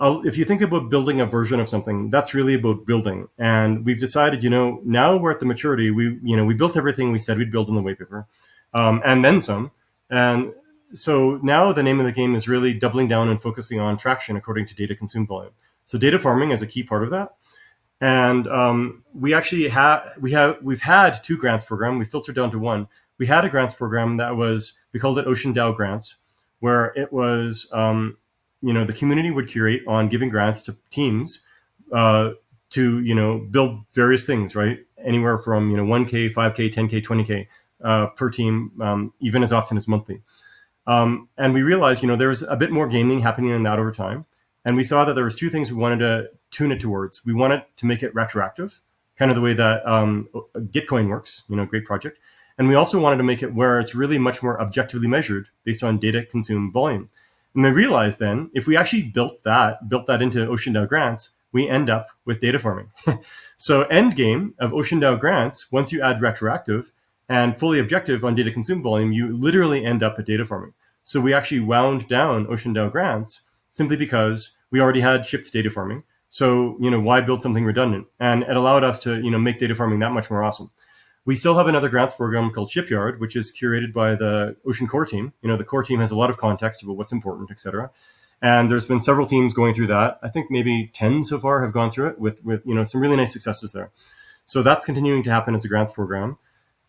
If you think about building a version of something, that's really about building. And we've decided, you know, now we're at the maturity. We, you know, we built everything we said we'd build in the white paper, um, and then some. And so now the name of the game is really doubling down and focusing on traction according to data consumed volume. So data farming is a key part of that. And um, we actually have we have we've had two grants program. We filtered down to one, we had a grants program that was we called it Ocean DAO Grants, where it was um, you know the community would curate on giving grants to teams uh, to you know build various things, right? Anywhere from you know 1k, 5k, 10k, 20k uh, per team, um, even as often as monthly. Um, and we realized you know there was a bit more gaming happening in that over time, and we saw that there was two things we wanted to tune it towards. We wanted to make it retroactive, kind of the way that um, Gitcoin works. You know, great project and we also wanted to make it where it's really much more objectively measured based on data consumed volume. And we realized then, if we actually built that, built that into Ocean DAO grants, we end up with data farming. so end game of Ocean DAO grants, once you add retroactive and fully objective on data consumed volume, you literally end up at data farming. So we actually wound down Ocean DAO grants simply because we already had shipped data farming. So, you know, why build something redundant? And it allowed us to, you know, make data farming that much more awesome. We still have another grants program called Shipyard, which is curated by the Ocean Core team. You know, the core team has a lot of context about what's important, et cetera. And there's been several teams going through that. I think maybe 10 so far have gone through it with, with you know, some really nice successes there. So that's continuing to happen as a grants program.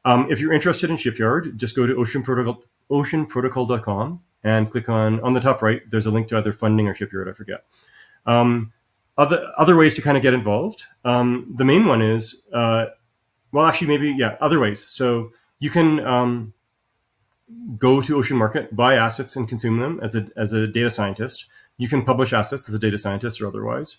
Um, if you're interested in Shipyard, just go to Ocean Protocol, oceanprotocol.com and click on, on the top right, there's a link to either funding or Shipyard, I forget. Um, other, other ways to kind of get involved. Um, the main one is, uh, well, actually, maybe, yeah, other ways. So you can um, go to Ocean Market, buy assets and consume them as a, as a data scientist. You can publish assets as a data scientist or otherwise.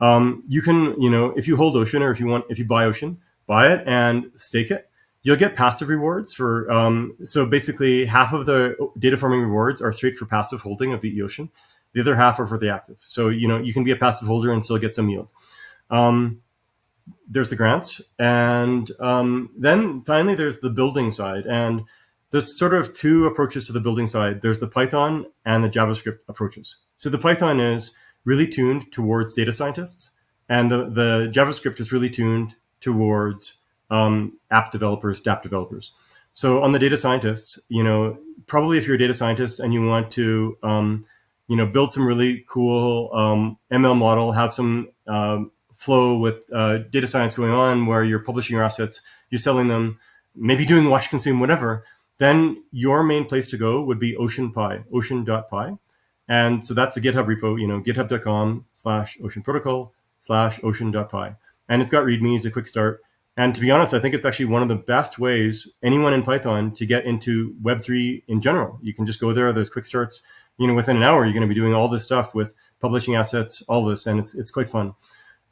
Um, you can, you know, if you hold Ocean or if you want, if you buy Ocean, buy it and stake it. You'll get passive rewards for, um, so basically half of the data farming rewards are straight for passive holding of the Ocean. The other half are for the active. So, you know, you can be a passive holder and still get some yield. Um, there's the grants. And um, then finally, there's the building side. And there's sort of two approaches to the building side. There's the Python and the JavaScript approaches. So the Python is really tuned towards data scientists, and the, the JavaScript is really tuned towards um, app developers, DApp developers. So on the data scientists, you know, probably if you're a data scientist and you want to, um, you know, build some really cool um, ML model, have some um, flow with uh, data science going on where you're publishing your assets, you're selling them, maybe doing wash consume, whatever, then your main place to go would be OceanPy, ocean.py. And so that's a GitHub repo, you know, github.com slash ocean protocol slash ocean.py. And it's got READMEs, a quick start. And to be honest, I think it's actually one of the best ways anyone in Python to get into Web3 in general. You can just go there, there's quick starts. You know, within an hour, you're going to be doing all this stuff with publishing assets, all this, and it's, it's quite fun.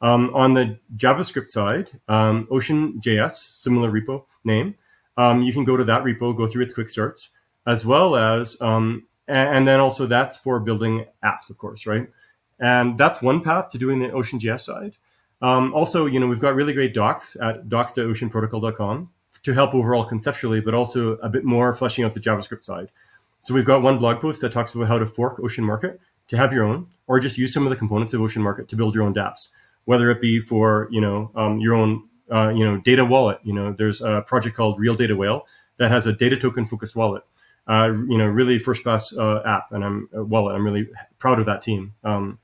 Um, on the JavaScript side, um, OceanJS, similar repo name, um, you can go to that repo, go through its quick starts, as well as, um, and, and, then also that's for building apps, of course, right? And that's one path to doing the OceanJS side. Um, also, you know, we've got really great docs at docs.oceanprotocol.com to help overall conceptually, but also a bit more fleshing out the JavaScript side. So we've got one blog post that talks about how to fork Ocean Market to have your own, or just use some of the components of Ocean Market to build your own dApps, whether it be for, you know, um, your own uh, you know, data wallet. You know, there's a project called Real Data Whale that has a data token focused wallet. Uh, you know, really first class uh, app and I'm uh, wallet. I'm really proud of that team. Um,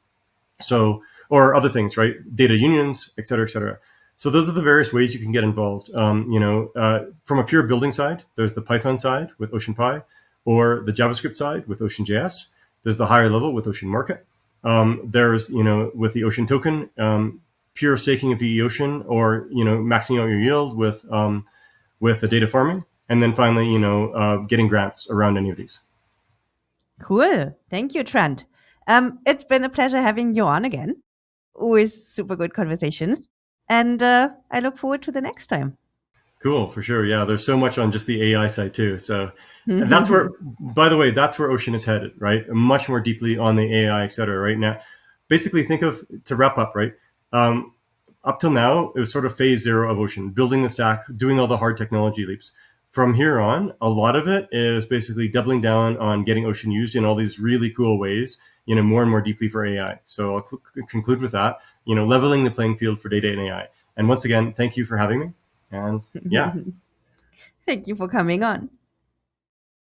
so, or other things, right? Data unions, et cetera, et cetera. So those are the various ways you can get involved. Um, you know, uh, from a pure building side, there's the Python side with OceanPy, or the JavaScript side with OceanJS. There's the higher level with Ocean Market. Um, there's, you know, with the Ocean token, um, pure staking of the ocean or you know maxing out your yield with um, with the data farming. And then finally you know uh, getting grants around any of these. Cool. Thank you trent. Um, it's been a pleasure having you on again Always super good conversations. And uh, i look forward to the next time cool for sure yeah there's so much on just the ai side too so and that's where by the way that's where ocean is headed right much more deeply on the ai et cetera right now basically think of to wrap up right um, up till now, it was sort of phase zero of Ocean, building the stack, doing all the hard technology leaps. From here on, a lot of it is basically doubling down on getting Ocean used in all these really cool ways, you know, more and more deeply for AI. So I'll conclude with that, you know, leveling the playing field for data and AI. And once again, thank you for having me. And yeah. thank you for coming on.